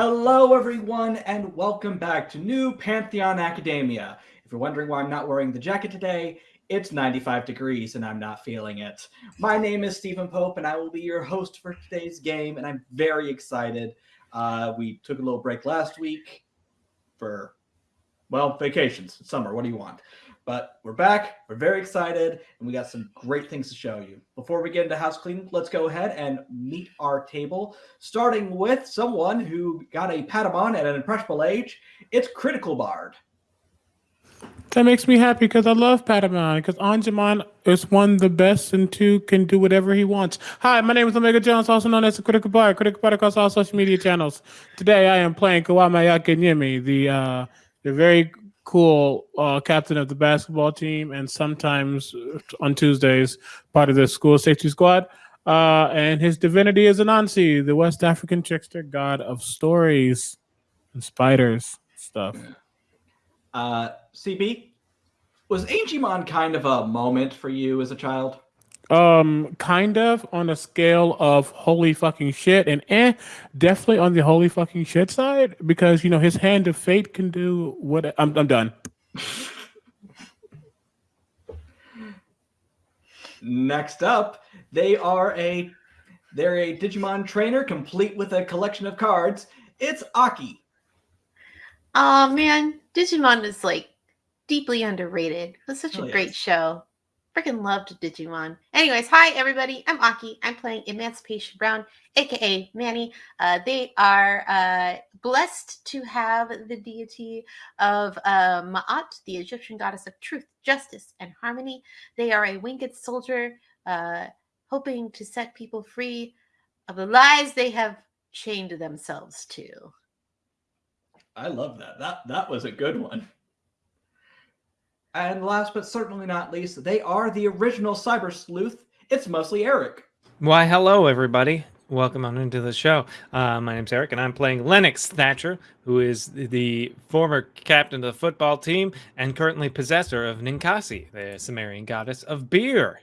Hello, everyone, and welcome back to New Pantheon Academia. If you're wondering why I'm not wearing the jacket today, it's 95 degrees and I'm not feeling it. My name is Stephen Pope, and I will be your host for today's game, and I'm very excited. Uh, we took a little break last week for, well, vacations, summer. What do you want? But we're back. We're very excited, and we got some great things to show you. Before we get into house cleaning, let's go ahead and meet our table, starting with someone who got a Patamon at an impressionable age. It's Critical Bard. That makes me happy because I love Patamon. Because Angemon is one of the best, and two can do whatever he wants. Hi, my name is Omega Jones, also known as Critical Bard. Critical Bard across all social media channels. Today, I am playing Kwame Yakinyemi, the uh, the very cool uh, captain of the basketball team, and sometimes uh, on Tuesdays, part of the school safety squad. Uh, and his divinity is Anansi, the West African trickster god of stories and spiders stuff. Uh, CB, was Angemon kind of a moment for you as a child? Um, kind of on a scale of holy fucking shit, and eh, definitely on the holy fucking shit side because you know his hand of fate can do what. I'm I'm done. Next up, they are a they're a Digimon trainer complete with a collection of cards. It's Aki. Oh man, Digimon is like deeply underrated. It was such Oh, a great show. Freaking loved Digimon. Anyways, hi everybody. I'm Aki. I'm playing Emancipation Brown, aka Manny. Uh, they are uh, blessed to have the deity of uh, Ma'at, the Egyptian goddess of truth, justice, and harmony. They are a winged soldier, uh, hoping to set people free of the lies they have chained themselves to. I love that. That that was a good one. And last but certainly not least, they are the original cyber sleuth. It's mostly Eric. Why, hello, everybody. Welcome on into the show. Uh, my name's Eric, and I'm playing Lennox Thatcher, who is the former captain of the football team and currently possessor of Ninkasi, the Sumerian goddess of beer.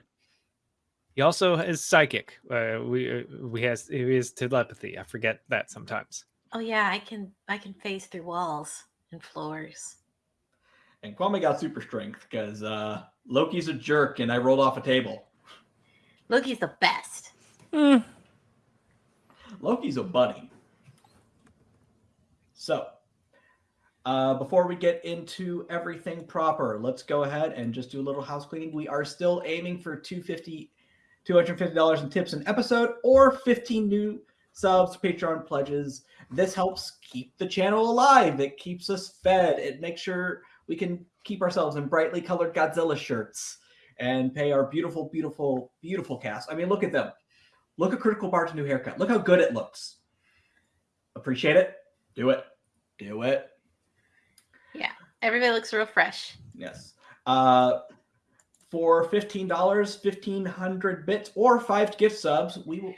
He also is psychic. Uh, we uh, we has he is telepathy. I forget that sometimes. Oh yeah, I can I can phase through walls and floors. And Kwame got super strength because uh, Loki's a jerk and I rolled off a table. Loki's the best. Hmm. Loki's a buddy. So, uh, before we get into everything proper, let's go ahead and just do a little house cleaning. We are still aiming for 250 $250 in tips an episode or 15 new subs, Patreon pledges. This helps keep the channel alive. It keeps us fed. It makes sure we can keep ourselves in brightly colored Godzilla shirts and pay our beautiful, beautiful, beautiful cast. I mean, look at them. Look at Critical Bard's new haircut. Look how good it looks. Appreciate it? Do it. Do it. Yeah. Everybody looks real fresh. Yes. Uh, for fifteen dollars, fifteen hundred bits, or five gift subs, we will.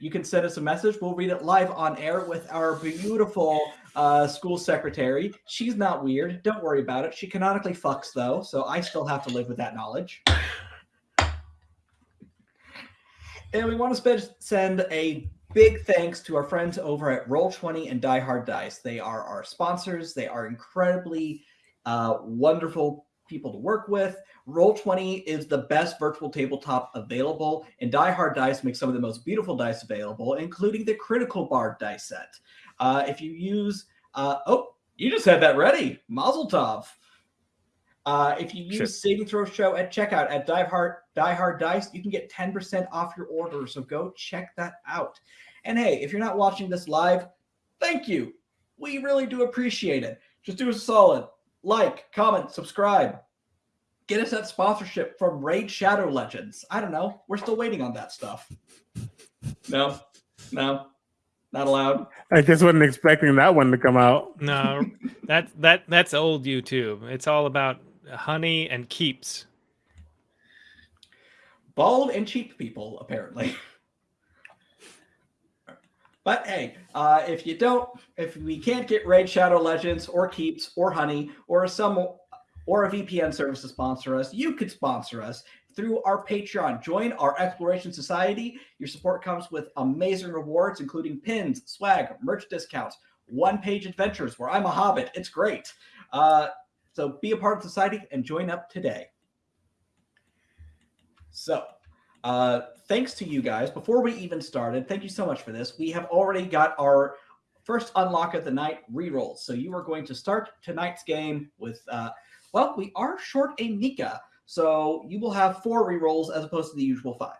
You can send us a message. We'll read it live on air with our beautiful uh, school secretary. She's not weird. Don't worry about it. She canonically fucks though, so I still have to live with that knowledge. And we want to send a big thanks to our friends over at Roll20 and Die Hard Dice. They are our sponsors. They are incredibly uh, wonderful people to work with. Roll20 is the best virtual tabletop available, and Die Hard Dice makes some of the most beautiful dice available, including the Critical Bard dice set. Uh, if you use, uh, oh, you just had that ready, Mazel Tov. Uh, if you use Sure. Saving Throw Show at checkout at Die Hard, Die Hard Dice, you can get 10% off your order. So go check that out. And hey, if you're not watching this live, thank you. We really do appreciate it. Just do us a solid like, comment, subscribe. Get us that sponsorship from Raid Shadow Legends. I don't know. We're still waiting on that stuff. No, no, not allowed. I just wasn't expecting that one to come out. No, that that that's old YouTube. It's all about honey and keeps. Bald and cheap people, apparently. But hey, uh, if you don't, if we can't get Raid Shadow Legends or Keeps or Honey or some or a VPN service to sponsor us, you could sponsor us through our Patreon. Join our Exploration Society. Your support comes with amazing rewards, including pins, swag, merch discounts, one page adventures where I'm a hobbit. It's great. Uh, so be a part of society and join up today. So, uh, thanks to you guys. Before we even started, thank you so much for this. We have already got our first unlock of the night rerolls. So you are going to start tonight's game with, uh, well, we are short a Nika. So you will have four rerolls as opposed to the usual five.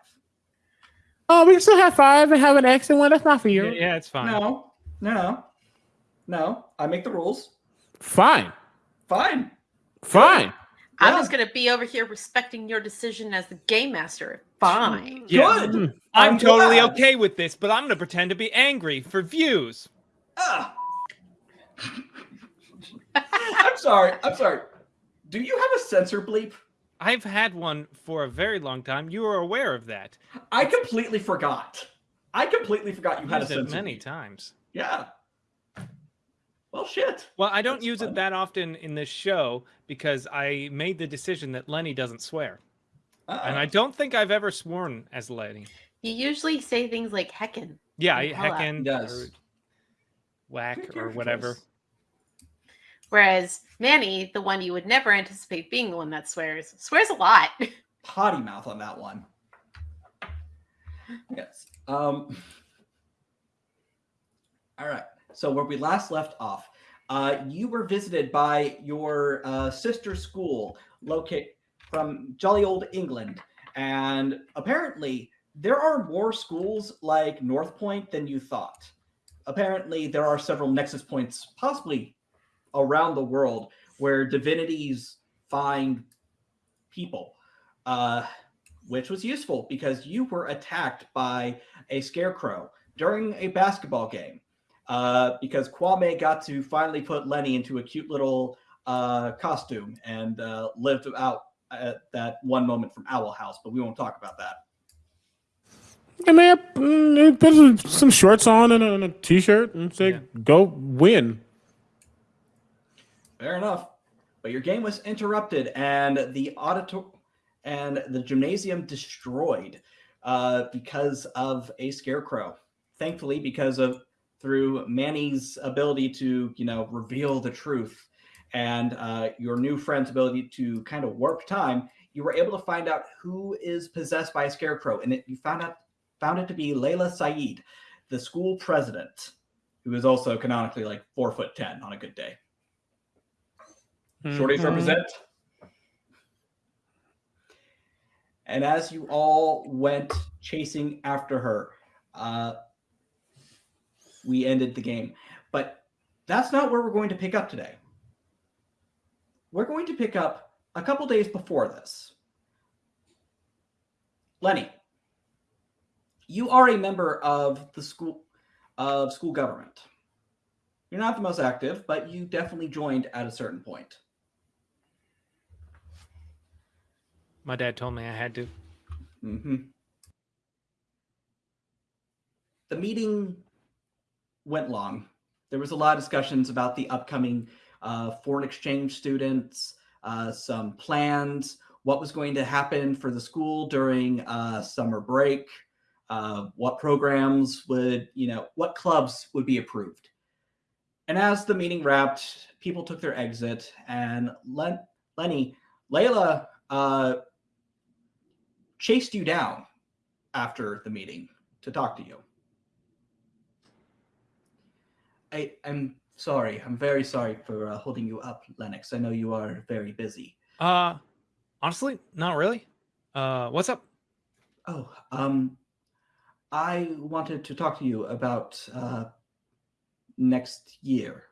Oh, we can still have five and have an X and one. That's not for you. Yeah, yeah, it's fine. No, no, no, no. I make the rules. Fine. Fine. Fine. I'm just gonna be over here respecting your decision as the game master. Fine. Yeah. Good. Mm. I'm, I'm totally glad. okay with this, but I'm gonna pretend to be angry for views. Ah. I'm sorry. I'm sorry. Do you have a censor bleep? I've had one for a very long time. You are aware of that. I completely forgot. I completely forgot you had a Used it censor. many bleep. times. Yeah. Well, shit. Well, I don't That's use fun. it that often in this show because I made the decision that Lenny doesn't swear, and I don't think I've ever sworn as Lenny. You usually say things like heckin. Yeah, Oh, I heckin' Yes. or whack or whatever. Whereas Manny, the one you would never anticipate being the one that swears, swears a lot. potty mouth on that one. Yes. Um. All right. So where we last left off, uh, you were visited by your uh, sister school, locate from jolly old England, and apparently there are more schools like North Point than you thought. Apparently, there are several nexus points, possibly around the world, where divinities find people uh, which was useful because you were attacked by a scarecrow during a basketball game. Uh, because Kwame got to finally put Lenny into a cute little uh, costume and uh, lived out at that one moment from Owl House, but we won't talk about that. I mean, mm, put some, some shorts on and a, and a t-shirt and say, Yeah. "Go win." Fair enough. But your game was interrupted and the auditor and the gymnasium destroyed uh, because of a scarecrow. Thankfully, because of through Manny's ability to, you know, reveal the truth and uh, your new friend's ability to kind of warp time, you were able to find out who is possessed by a scarecrow, and it, you found out found it to be Layla Saeed, the school president, who is also canonically like four foot ten on a good day. Shorties Mhm. represent. And as you all went chasing after her, uh, we ended the game. But that's not where we're going to pick up today. We're going to pick up a couple days before this. Lenny, you are a member of the school of school government. You're not the most active, but you definitely joined at a certain point. My dad told me I had to. hmm The meeting went long. There was a lot of discussions about the upcoming uh, foreign exchange students, uh, some plans, what was going to happen for the school during uh, summer break, uh, what programs would, you know, what clubs would be approved. And as the meeting wrapped, people took their exit, and Len- Lenny, Layla, uh, chased you down after the meeting to talk to you. I, I'm sorry. I'm very sorry for uh, holding you up, Lennox. I know you are very busy. Uh, honestly, not really. Uh, what's up? Oh, um, I wanted to talk to you about uh, next year.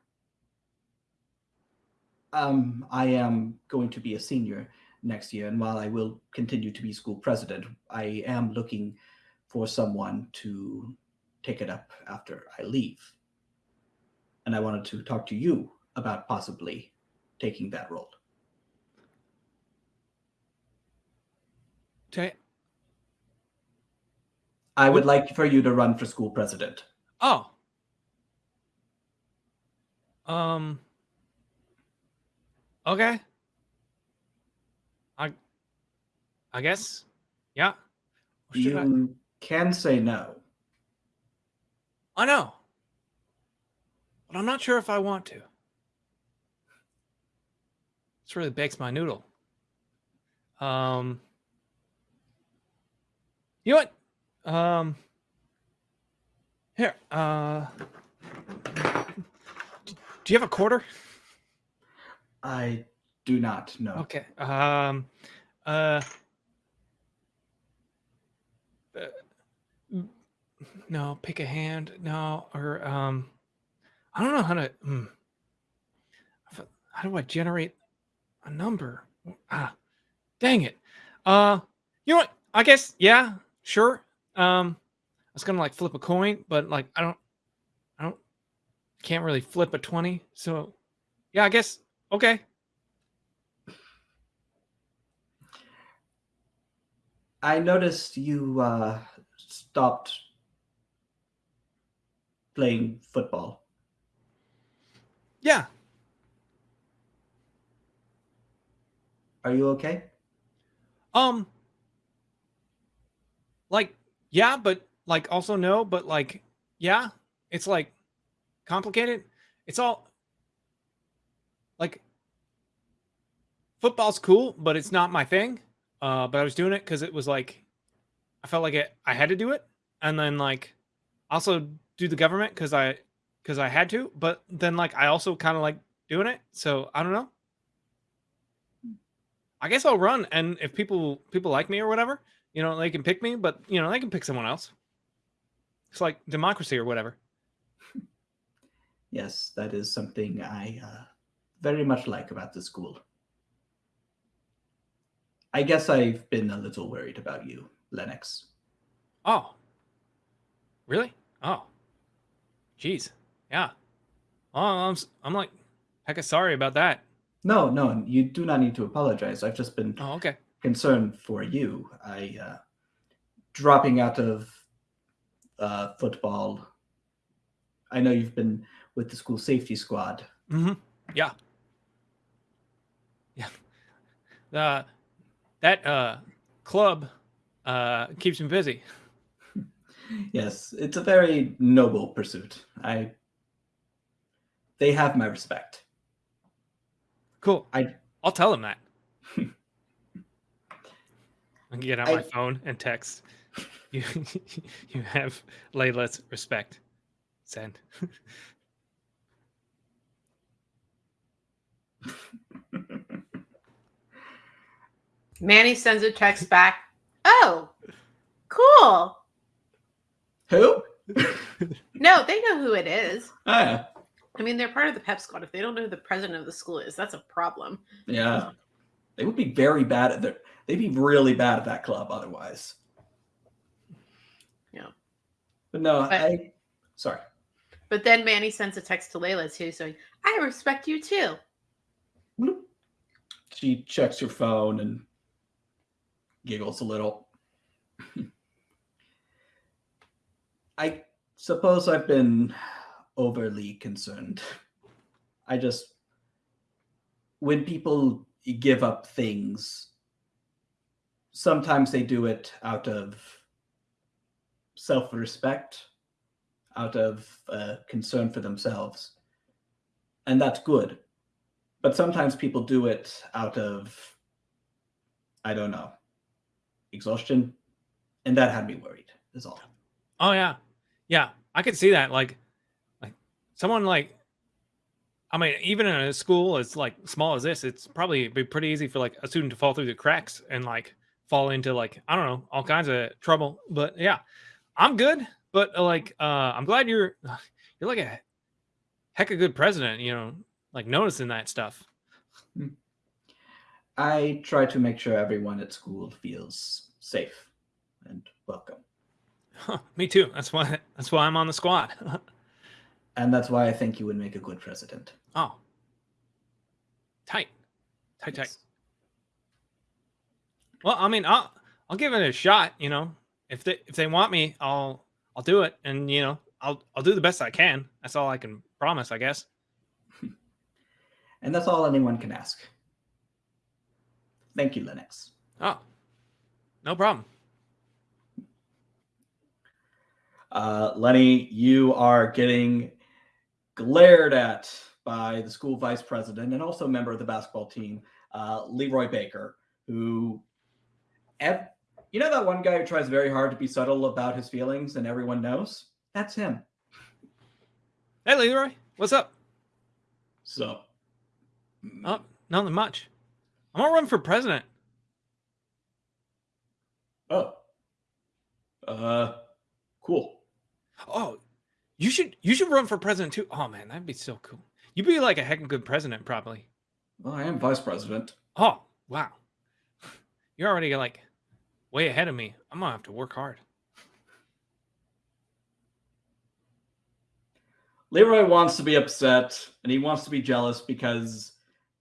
Um, I am going to be a senior next year, and while I will continue to be school president, I am looking for someone to take it up after I leave. And I wanted to talk to you about possibly taking that role. Okay. I would like for you to run for school president. Oh. Um. Okay. I. I guess. Yeah. Should I? You can say no. I no. But I'm not sure if I want to. This really bakes my noodle. Um, you know what? Um, here. Uh, do you have a quarter? I do not know. Okay. Um. Uh. uh, No, pick a hand. No, or um. I don't know how to. Hmm. How do I generate a number? Ah, dang it. Uh, you know what? I guess yeah, sure. Um, I was gonna like flip a coin, but like I don't, I don't, can't really flip a twenty. So, yeah, I guess okay. I noticed you uh, stopped playing football. Yeah, Are you okay? Um like yeah, but like also no, but like yeah, it's like complicated. It's all like football's cool, but it's not my thing. Uh but I was doing it cuz it was like I felt like it I had to do it and then like also do the government cuz I cuz I had to, but then like I also kind of like doing it. So, I don't know. I guess I'll run, and if people people like me or whatever, you know, they can pick me, but you know, they can pick someone else. It's like democracy or whatever. Yes, that is something I uh, very much like about the school. I guess I've been a little worried about you, Lennox. Oh, really? Oh, jeez, yeah. Oh, I'm I'm like, heck, sorry about that. No, no, you do not need to apologize. I've just been Oh, okay. concerned for you. I uh, dropping out of uh, football. I know you've been with the school safety squad. Mm-hmm. Yeah. Yeah. Uh, that uh club uh keeps me busy. Yes, it's a very noble pursuit. I they have my respect. Cool. I- I'll tell them that. I can get out I- my phone and text. You you have Layla's respect. Send. Manny sends a text back. Oh, cool. Who? No, they know who it is. Ah, I mean, they're part of the pep squad. If they don't know who the president of the school is, that's a problem. yeah. They would be very bad at their they'd be really bad at that club otherwise. Yeah. But no, But- I sorry. But then Manny sends a text to Layla too, saying, "I respect you too." She checks her phone and giggles a little. I suppose I've been overly concerned. I just, when people give up things, sometimes they do it out of self respect, out of uh, concern for themselves. And that's good but sometimes people do it out of i don't know exhaustion and that had me worried is all Oh yeah, yeah. I could see that. Like someone like, I mean, even in a school as like small as this, it's probably be pretty easy for like a student to fall through the cracks and like fall into like I don't know all kinds of trouble. But yeah, I'm good. But uh, like, uh, I'm glad you're you're like a heck of good president. You know, like noticing that stuff. i try to make sure everyone at school feels safe and welcome Huh, me too. That's why that's why I'm on the squad. and that's why i think you would make a good president oh, tight, tight, tight. Well, I mean, I'll I'll give it a shot. You know, if they if they want me, I'll I'll do it, and you know, I'll I'll do the best I can. That's all I can promise, I guess. and that's all anyone can ask thank you lennox Oh, no problem. uh, lenny you are getting glared at by the school vice president and also a member of the basketball team, uh, Leroy Baker, who, you know, that one guy who tries very hard to be subtle about his feelings and everyone knows? That's him. Hey, Leroy, what's up? So, Oh, nothing much. I'm gonna run for president. oh, uh, cool. Oh, you should you should run for president too. Oh man, that'd be so cool. You'd be like a heck of a good president, probably. Well, I am vice president. Oh wow, you're already like way ahead of me. I'm gonna have to work hard. Leroy wants to be upset and he wants to be jealous because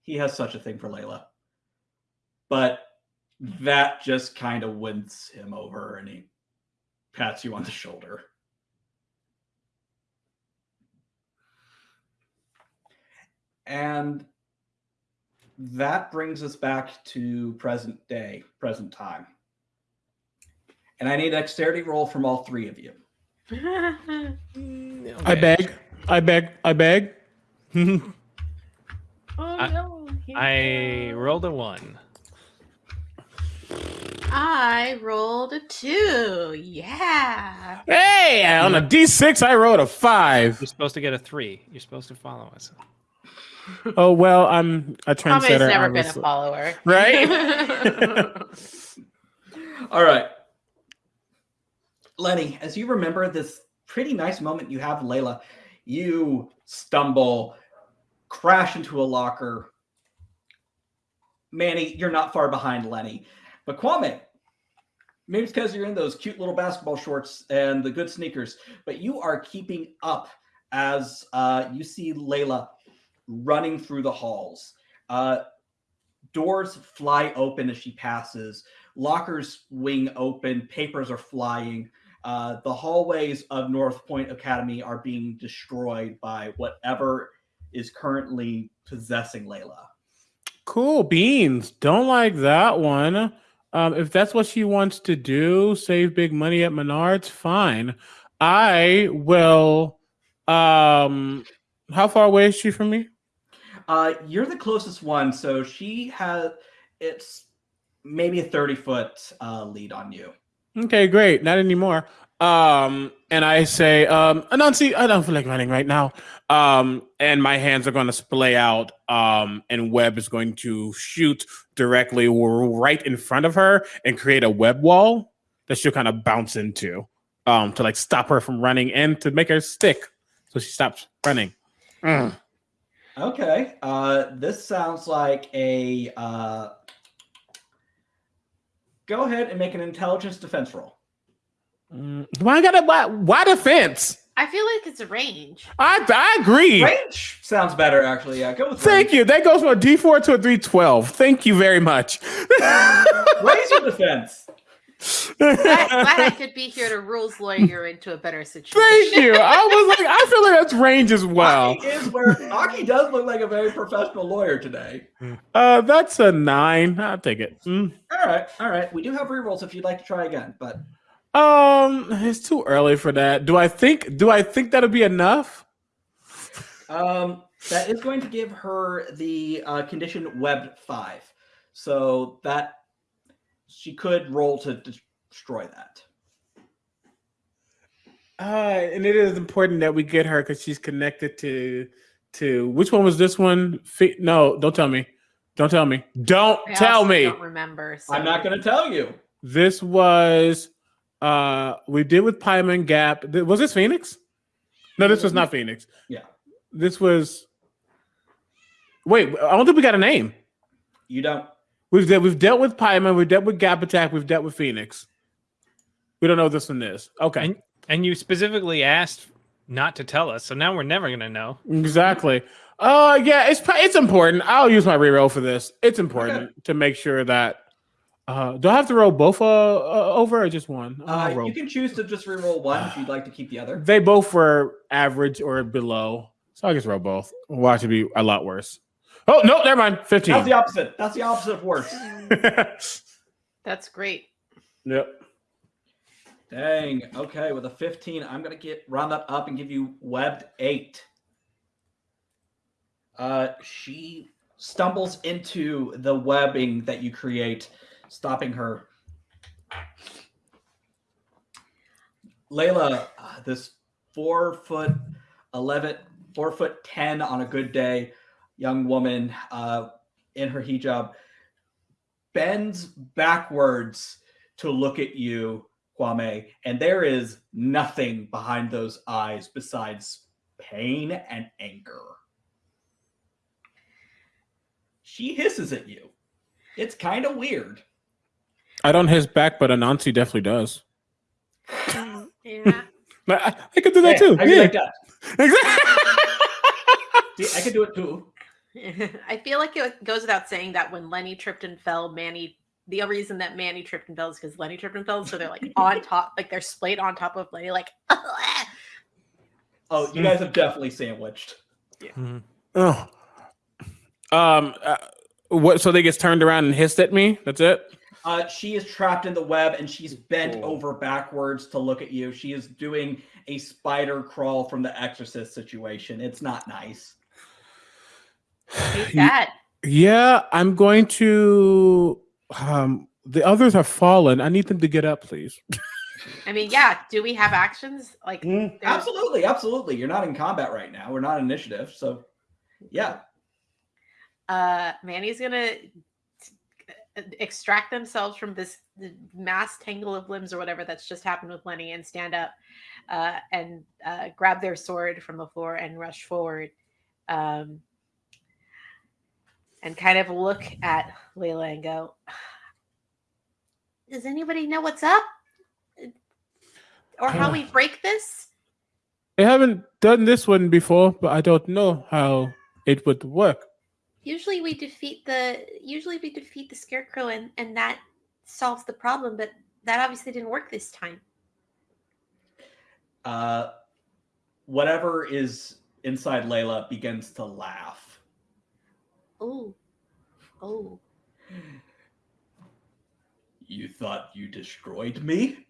he has such a thing for Layla. But that just kind of wins him over and he pats you on the shoulder. And that brings us back to present day, present time. And I need a dexterity roll from all three of you. I beg. I beg. I beg. oh I- no. I rolled a one. I rolled a two. Yeah. hey, on a D6, I rolled a five. You're supposed to get a three. You're supposed to follow us. Oh well, I'm a Tommy's trendsetter. never been a follower. Right? All right. Lenny, as you remember this pretty nice moment you have, Layla, you stumble, crash into a locker. Manny, you're not far behind Lenny. But Kwame, maybe it's because you're in those cute little basketball shorts and the good sneakers, but you are keeping up as uh, you see Layla running through the halls. Uh, doors fly open as she passes lockers wing open, papers are flying. Uh, the hallways of North Point Academy are being destroyed by whatever is currently possessing Layla. Cool beans. Don't like that one. Um, if that's what she wants to do, save big money at Menards, fine. I will. Um, how far away is she from me? Uh, you're the closest one, so she has it's maybe a 30 foot uh, lead on you. Okay, great. Not anymore. Um, and I say, um, Anansi, I don't feel like running right now. Um, and my hands are going to splay out. Um, and Web is going to shoot directly right in front of her and create a web wall that she'll kind of bounce into, um, to like stop her from running and to make her stick so she stops running. Mm. Okay. Uh, this sounds like a. Uh, go ahead and make an intelligence defense roll. Mm. Why gotta why, why defense? I feel like it's a range. I I agree. Range sounds better, actually. Yeah, go with Thank range. you. That goes from a D4 to a 312. Thank you very much. Raise your defense. Glad, glad I could be here to rules lawyer into a better situation. Thank you. I was like, I feel like that's range as well. Aki is where Aki does look like a very professional lawyer today. Uh, that's a nine. I'll take it. Mm. All right, all right. We do have rerolls if you'd like to try again, but Um, it's too early for that. Do I think? Do I think that'll be enough? um, that is going to give her the uh, condition web five, so that she could roll to destroy that. Uh, and it is important that we get her because she's connected to to which one was this one? Fe- no, don't tell me. Don't tell me. Don't I tell also me. Don't remember. so- I'm not going to tell you. This was uh we did with Pyman Gap. Was this Phoenix? No, this was not Phoenix. Yeah. This was Wait, I don't think we got a name. You don't. We've de- we've dealt with Pyman, we've dealt with Gap Attack, we've dealt with Phoenix. We don't know what this one is. Okay. And, and you specifically asked not to tell us, so now we're never gonna know. Exactly. Uh yeah, it's it's important. I'll use my reroll for this. It's important to make sure that uh do I have to roll both uh, uh over or just one? Uh, you can choose to just reroll one if you'd like to keep the other. They both were average or below. So I guess roll both. Watch it be a lot worse. Oh no, never mind. Fifteen. That's the opposite. That's the opposite of worse. That's great. yep. Dang. Okay, with a 15, I'm gonna get round that up and give you webbed eight. Uh, she stumbles into the webbing that you create, stopping her. Layla, uh, this four foot 11, four foot 10 on a good day, young woman uh, in her hijab, bends backwards to look at you, Kwame, and there is nothing behind those eyes besides pain and anger. She hisses at you. It's kind of weird. I don't hiss back, but Anansi definitely does. Yeah. I, I could do that Yeah, too. I can Yeah. like that. Exactly. See, I can do it too. I feel like it goes without saying that when Lenny tripped and fell, Manny. The reason that Manny tripped and fell is because Lenny tripped and fell. So they're like on top, like they're splayed on top of Lenny, like. Oh, you guys have definitely sandwiched. Mhm. oh. Um. uh, what? So they gets turned around and hissed at me. That's it. Uh, she is trapped in the web and she's bent Cool. over backwards to look at you. She is doing a spider crawl from the exorcist situation. It's not nice. Hate that. Yeah, I'm going to. Um, the others have fallen. I need them to get up, please. I mean, yeah. Do we have actions? Like, there's- Absolutely, absolutely. You're not in combat right now. We're not initiative. So, yeah. uh manny's gonna extract themselves from this mass tangle of limbs or whatever that's just happened with lenny and stand up uh and uh grab their sword from the floor and rush forward um and kind of look at layla and go does anybody know what's up or how we break this I haven't done this one before, but I don't know how it would work. usually we defeat the usually we defeat the scarecrow and and that solves the problem but that obviously didn't work this time Uh, whatever is inside Layla begins to laugh. Oh oh You thought you destroyed me?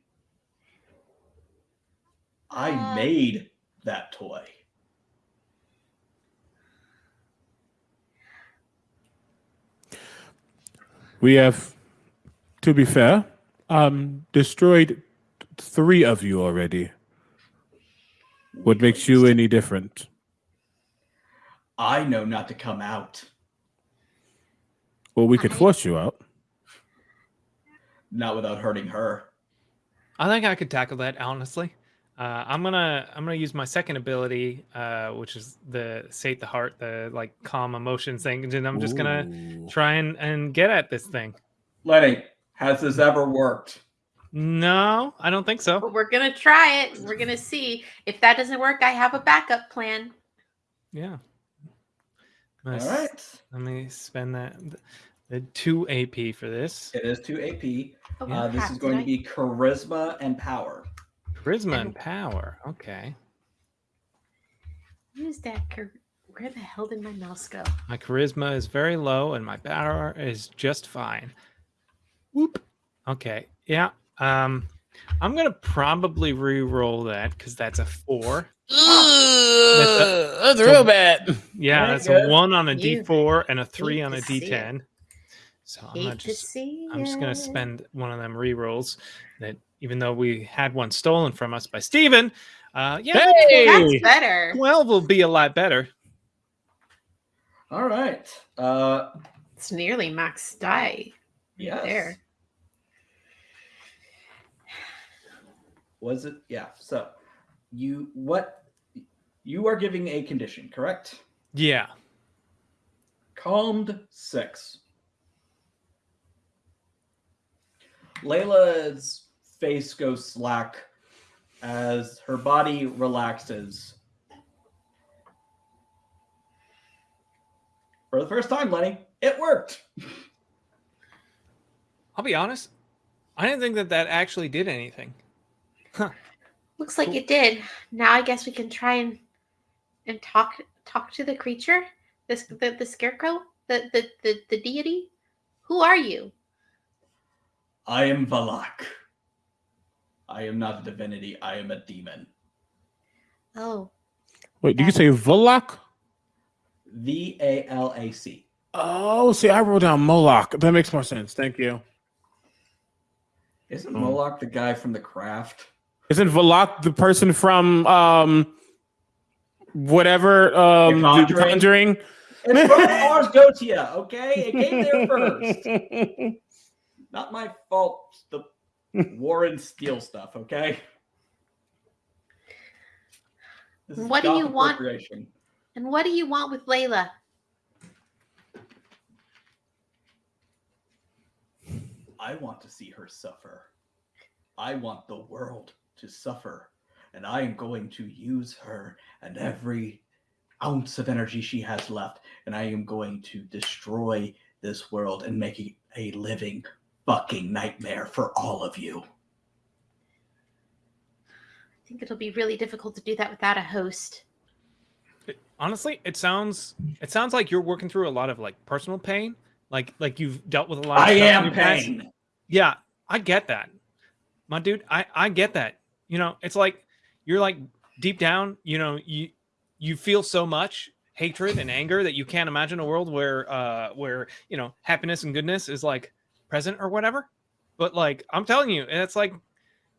I Uh, made that toy. We have, to be fair, um, destroyed three of you already. What makes you any different? I know not to come out. Well, we could force you out. Not without hurting her. I think I could tackle that honestly. Uh, I'm gonna I'm gonna use my second ability, uh, which is the sate the heart, the like calm emotions thing, and I'm just gonna try and, and get at this thing. Lenny, has this ever worked? No, I don't think so. but we're gonna try it we're gonna see if that doesn't work i have a backup plan Yeah. All Let's- right. Let me spend that the two AP for this. It is 2 AP. oh, Uh, this is going I- to be charisma and power. Charisma and power. Okay. use that where the hell did my mouse go My charisma is very low and my power is just fine. Whoop. Okay. Yeah. Um I'm gonna probably re-roll that because that's a four. That's a- real bad. Yeah, that's a one on a You D4 and a three on a to see it. D10. So I'm hate gonna just I'm just gonna spend one of them re-rolls that even though we had one stolen from us by Steven, uh yeah, Hey! that's better 12 will be a lot better. All right. Uh, it's nearly max die yes. there Was it? Yeah. So, you what? You are giving a condition, correct? Yeah. Calmed six. Layla's face goes slack as her body relaxes. For the first time, Lenny, it worked. I'll be honest. I didn't think that that actually did anything. Huh. looks like it did now i guess we can try and and talk talk to the creature this the, the scarecrow the, the the the deity who are you I am Valak. I am not a divinity. I am a demon. oh Wait, did you say Volok? V A L A C. Oh, see, I wrote down Moloch. That makes more sense. Thank you. Isn't Hmm. Moloch the guy from The Craft? Isn't Valak the person from um whatever um The the Conjuring? Conjuring? It's from Ars Goetia, okay? It came there first. Not my fault. The Warren Steel stuff, okay? What do you want? And what do you want with Layla? I want to see her suffer. I want the world to suffer. And I am going to use her and every ounce of energy she has left. And I am going to destroy this world and make it a living fucking nightmare for all of you. I think it'll be really difficult to do that without a host. Honestly, it sounds it sounds like you're working through a lot of like personal pain. Like like you've dealt with a lot of I am your past. pain. Yeah, I get that. My dude, I I get that. You know, it's like you're like deep down, you know, you you feel so much hatred and anger that you can't imagine a world where uh where, you know, happiness and goodness is like present or whatever. But like I'm telling you, it's like,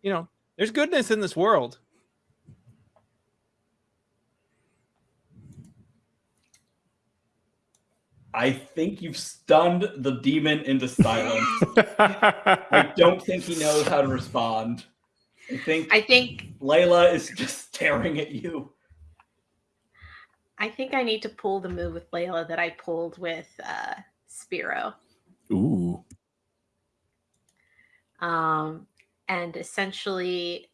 you know, there's goodness in this world. I think you've stunned the demon into silence. I don't think he knows how to respond. I think I think Layla is just staring at you. I think I need to pull the move with Layla that I pulled with uh, Spiro. Ooh. um, and essentially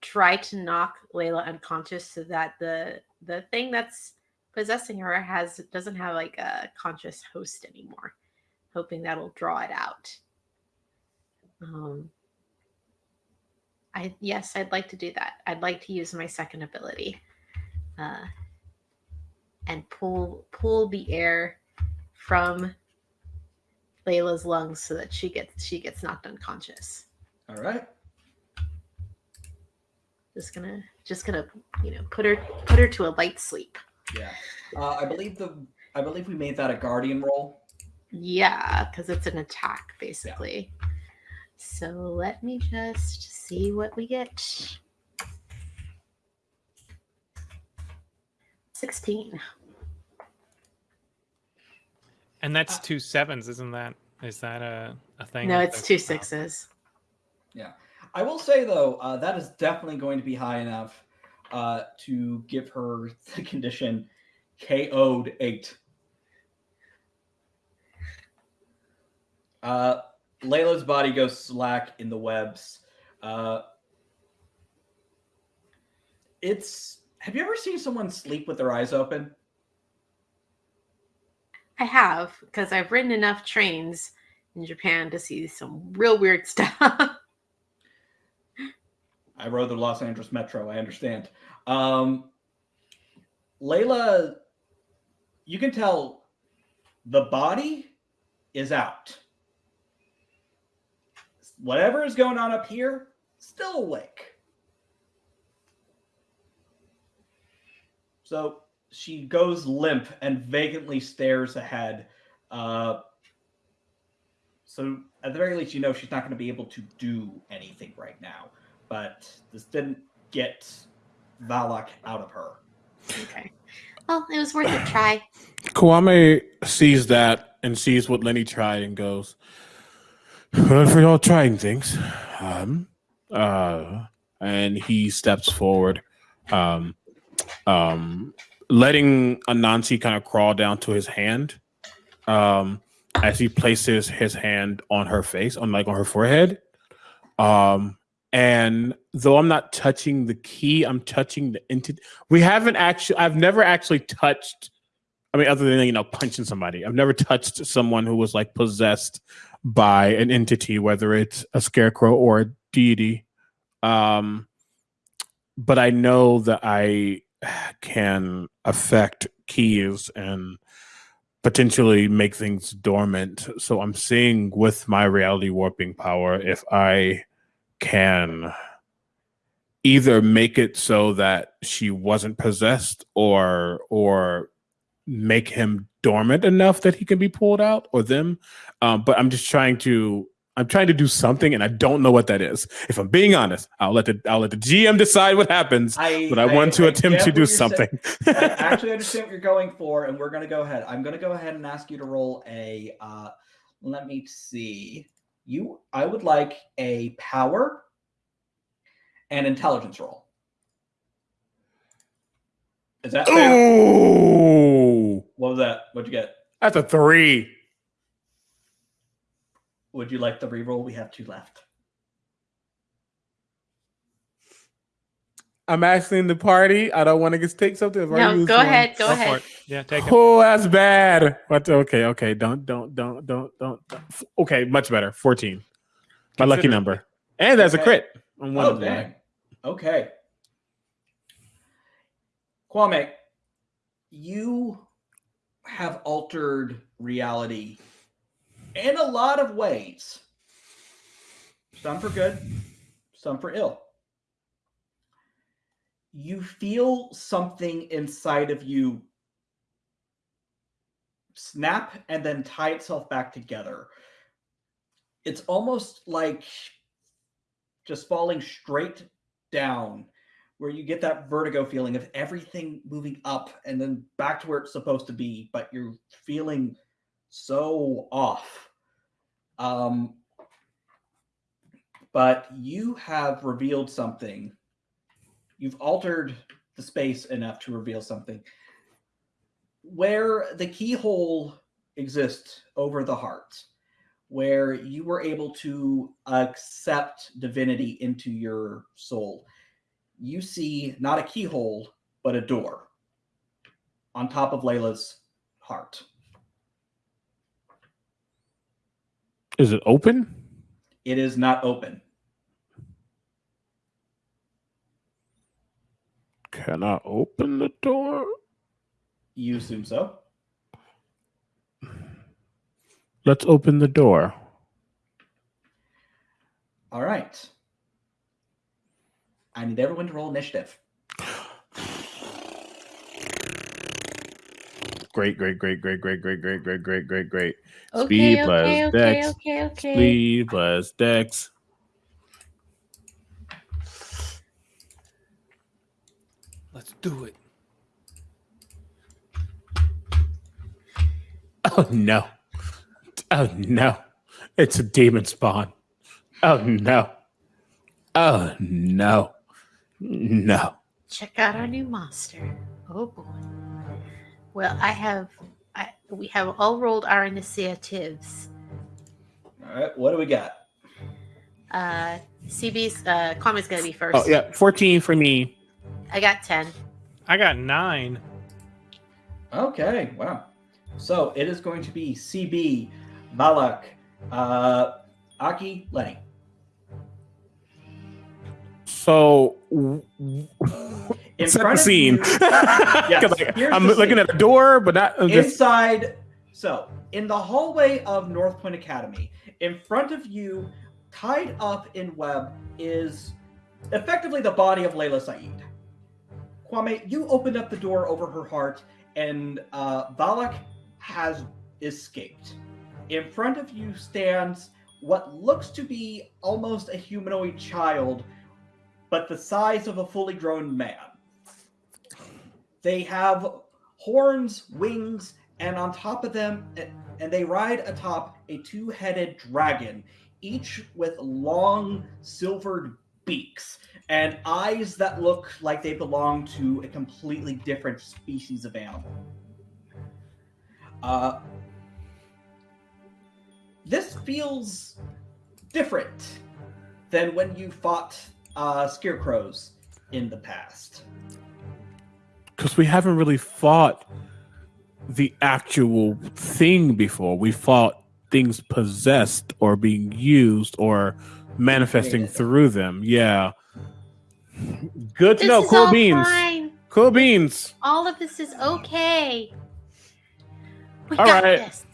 try to knock Layla unconscious so that the the thing that's possessing her has doesn't have like a conscious host anymore. Hoping that'll draw it out. Um, I yes, I'd like to do that. I'd like to use my second ability, uh, and pull pull the air from Layla's lungs so that she gets she gets knocked unconscious. All right. Just gonna just gonna you know put her put her to a light sleep. Yeah. Uh, I believe the I believe we made that a guardian roll. Yeah, because it's an attack basically. So let me just see what we get. Sixteen. And that's two sevens, isn't that? Is that a, a thing? No, it's two sixes. two sixes. I will say though, uh, that is definitely going to be high enough uh, to give her the condition KO'd eight. Uh, Layla's body goes slack in the webs. Uh, it's. Have you ever seen someone sleep with their eyes open? I have because I've ridden enough trains in Japan to see some real weird stuff. I rode the Los Angeles Metro. I understand. Um, Layla, you can tell the body is out. Whatever is going on up here, still awake. So she goes limp and vacantly stares ahead. Uh, so at the very least, you know she's not going to be able to do anything right now but this didn't get Valak out of her. okay. Well, it was worth a try. Kwame sees that and sees what Lenny tried and goes, Well, for y'all trying things. Um, uh, and he steps forward, um, um, letting Anansi kind of crawl down to his hand. Um, as he places his hand on her face, on like on her forehead. Um, and though I'm not touching the key, I'm touching the entity. We haven't actually, I've never actually touched I mean, other than you know punching somebody, I've never touched someone who was like possessed by an entity, whether it's a scarecrow or a deity. Um, but I know that I can affect keys and potentially make things dormant. So I'm seeing with my reality warping power if I can either make it so that she wasn't possessed or or make him dormant enough that he can be pulled out or them. Um, but I'm just trying to I'm trying to do something and I don't know what that is. If I'm being honest, I'll let the I'll let the GM decide what happens. I, but I, want to attempt to do something. I actually understand what you're going for, and we're going to go ahead. I'm going to go ahead and ask you to roll a. Uh, let me see. You, I would like a power and intelligence roll. Is that fair? Ooh, What was that? What'd you get? that's a three. Would you like the reroll? We have two left. I'm asking the party. I don't want to get take something. I've already No, used go one. ahead. Go ahead. Yeah, take it. Oh, that's bad. What? Okay, okay. Don't, don't, don't, don't, don't. don't. Okay, much better. Fourteen. My lucky number, and that's a crit on one oh, of them. dang. Okay. Kwame, you have altered reality in a lot of ways. Some for good, some for ill. You feel something inside of you snap and then tie itself back together. It's almost like just falling straight down where you get that vertigo feeling of everything moving up and then back to where it's supposed to be but you're feeling so off um but you have revealed something you've altered the space enough to reveal something where the keyhole exists over the heart where you were able to accept divinity into your soul, you see not a keyhole, but a door on top of Layla's heart. Is it open? It is not open. Can I open the door? You assume so. Let's open the door. All right. I need everyone to roll initiative. Great, great, great, great, great, great, great, great, great, great, great. Okay, Speed okay, plus okay, dex. okay, okay. Speed plus dex. Let's do it. Oh no. Oh no. It's a demon spawn. Oh no. Oh no. No. Check out our new monster. Oh boy. Well, I have, I, we have all rolled our initiatives. All right. What do we got? Uh, CB's, uh, Kwame's gonna be first. Oh yeah, 14 for me. I got 10. I got nine. Okay. Wow. So it is going to be CB, Valak, uh, Aki, Lenny. So w- w- In set the front of scene. you- 'Cause, like, I'm the looking scene. at a door, but not uh, just inside so in the hallway of north point academy in front of you tied up in web is effectively the body of layla saeed kwame you opened up the door over her heart and uh, valak has escaped in front of you stands what looks to be almost a humanoid child but the size of a fully grown man they have horns, wings, and on top of them, and they ride atop a two headed dragon, each with long silvered beaks and eyes that look like they belong to a completely different species of animal. Uh, this feels different than when you fought uh, scarecrows in the past. Because we haven't really fought the actual thing before. We fought things possessed or being used or manifesting through them. Yeah. Good to This know. Cool all beans. fine. Cool beans. All of this is okay. We All got right. this.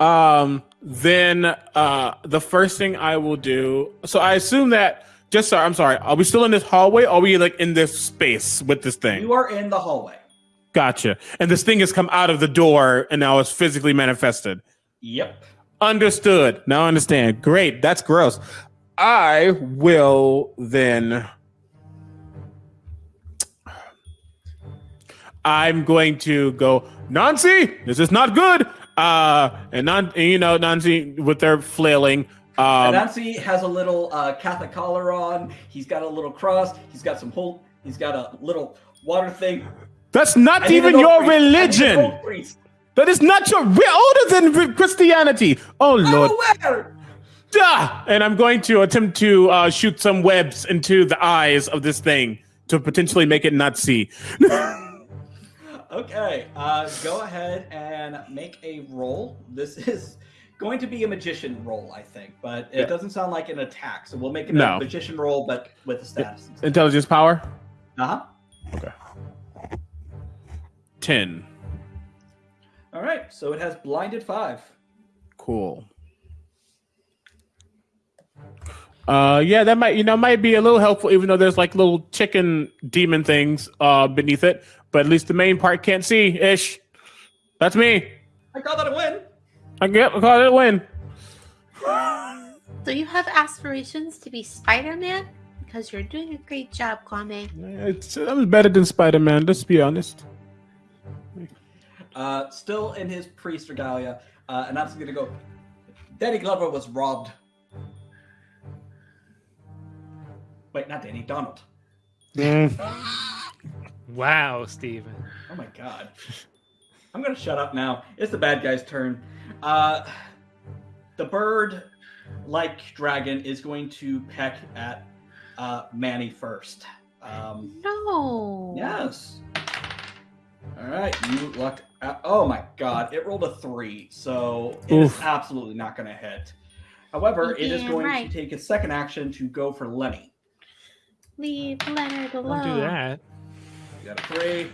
Um, then uh the first thing I will do. So I assume that just sorry, I'm sorry. Are we still in this hallway? Or are we like in this space with this thing? You are in the hallway. Gotcha. And this thing has come out of the door and now it's physically manifested. Yep. Understood. Now I understand. Great. That's gross. I will then. I'm going to go, Nancy, this is not good. Uh, and non- and, you know, Nancy with their flailing. Um, Nancy has a little uh, Catholic collar on. He's got a little cross. He's got some whole. He's got a little water thing. that's not I even your priest. I need an religion. That is not your. We're older than Christianity. Oh Lord. Duh! And I'm going to attempt to uh, shoot some webs into the eyes of this thing to potentially make it not see. Okay, uh, go ahead and make a roll. This is going to be a magician roll, I think, but it Yeah. doesn't sound like an attack. So we'll make it No. a magician roll, but with a status. Intelligence power? Uh huh. Okay. Ten. All right, so it has blinded five. Cool. Uh, yeah, that might you know might be a little helpful, even though there's like little chicken demon things uh beneath it. But at least the main part can't see. Ish. That's me. I call that a win. I get I call it a win. So you have aspirations to be Spider-Man? Because you're doing a great job, Kwame. It's I'm better than Spider Man. Let's be honest. Uh, still in his priest regalia, uh, and that's gonna go. Danny Glover was robbed. Wait, not Danny. Donald. Wow, Steven. Oh my god. I'm gonna shut up now. It's the bad guy's turn. Uh, the bird, like dragon, is going to peck at uh, Manny first. Um, No. yes. All right, you lucked. Out. Oh my god, it rolled a three, so it is Oof. absolutely not going to hit. However, it is going right. to take a second action to go for Lenny. Leave Leonard alone. Don't do that. You got a three.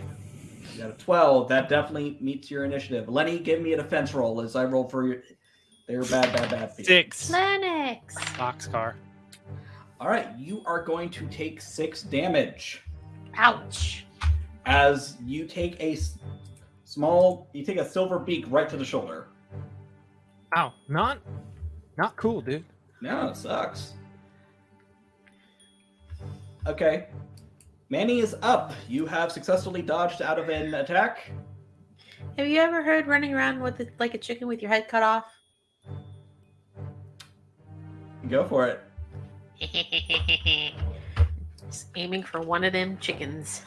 You got a twelve. That definitely meets your initiative. Lenny, give me a defense roll as I roll for your. They're bad, bad, bad. for you. Six. Lennox. Boxcar. All right, you are going to take six damage Ouch. as you take a small. You take a silver beak right to the shoulder. Ow. Not, not cool, dude. No, it sucks. Okay, Manny is up. You have successfully dodged out of an attack. Have you ever heard running around with it like a chicken with your head cut off? Go for it. Just aiming for one of them chickens.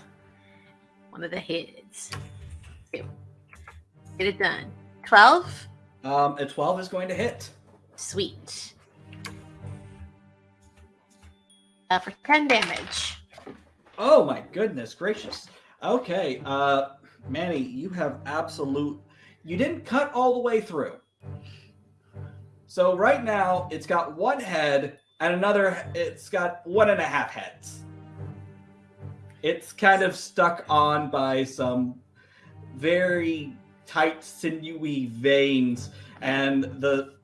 One of the heads. Get it done. 12? Um, a twelve is going to hit. Sweet. Uh, for 10 damage. Oh my goodness gracious. Okay, uh Manny, you have absolute you didn't cut all the way through. So right now it's got one head and another it's got one and a half heads. It's kind of stuck on by some very tight sinewy veins and the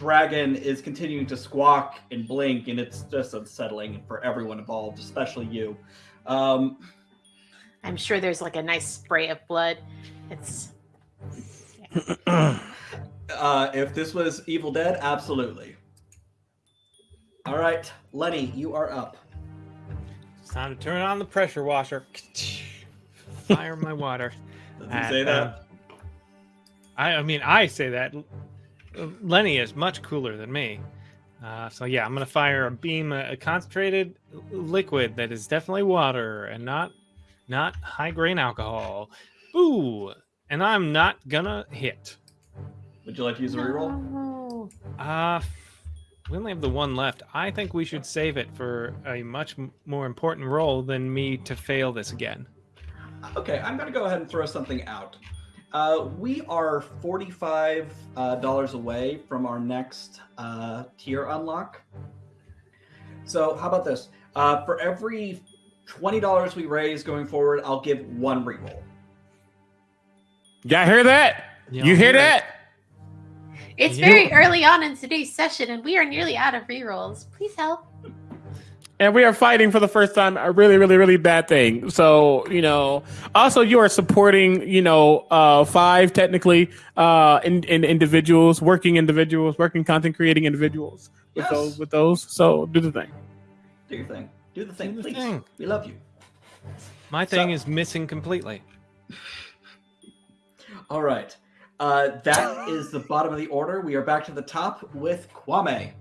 dragon is continuing to squawk and blink and it's just unsettling for everyone involved, especially you. Um, I'm sure there's like a nice spray of blood. It's. uh, if this was Evil Dead, absolutely. All right, Lenny, you are up. It's time to turn on the pressure washer. Fire my water. Does he at, say um, that? I, I mean, I say that. Lenny is much cooler than me. Uh, so yeah, I'm gonna fire a beam, a, a concentrated liquid that is definitely water and not not high grain alcohol. Ooh, and I'm not gonna hit. Would you like to use a reroll? Uh, we only have the one left. I think we should save it for a much more important role than me to fail this again. Okay, I'm going to go ahead and throw something out. Uh, we are $45 uh, away from our next uh, tier unlock. So, how about this? Uh, for every $20 we raise going forward, I'll give one reroll. Y'all hear that? Y'all you hear hear it? that? It's very early on in today's session, and we are nearly out of rerolls. Please help. And we are fighting for the first time a really, really, really bad thing. So, you know, also you are supporting, you know, uh, five technically, uh, in, in individuals, working individuals, working content creating individuals with Yes. those, with those. So do the thing. Do your thing. Do the thing, Do the please. thing. We love you. My thing So- is missing completely. All right. Uh, that is the bottom of the order. We are back to the top with Kwame.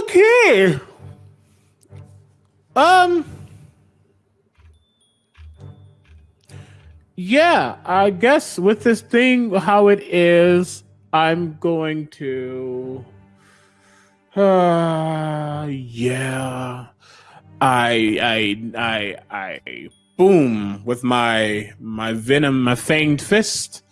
Okay. Um. Yeah, I guess with this thing, how it is, I'm going to. Uh, yeah. I, I, I, I, boom with my my venom, my fanged fist.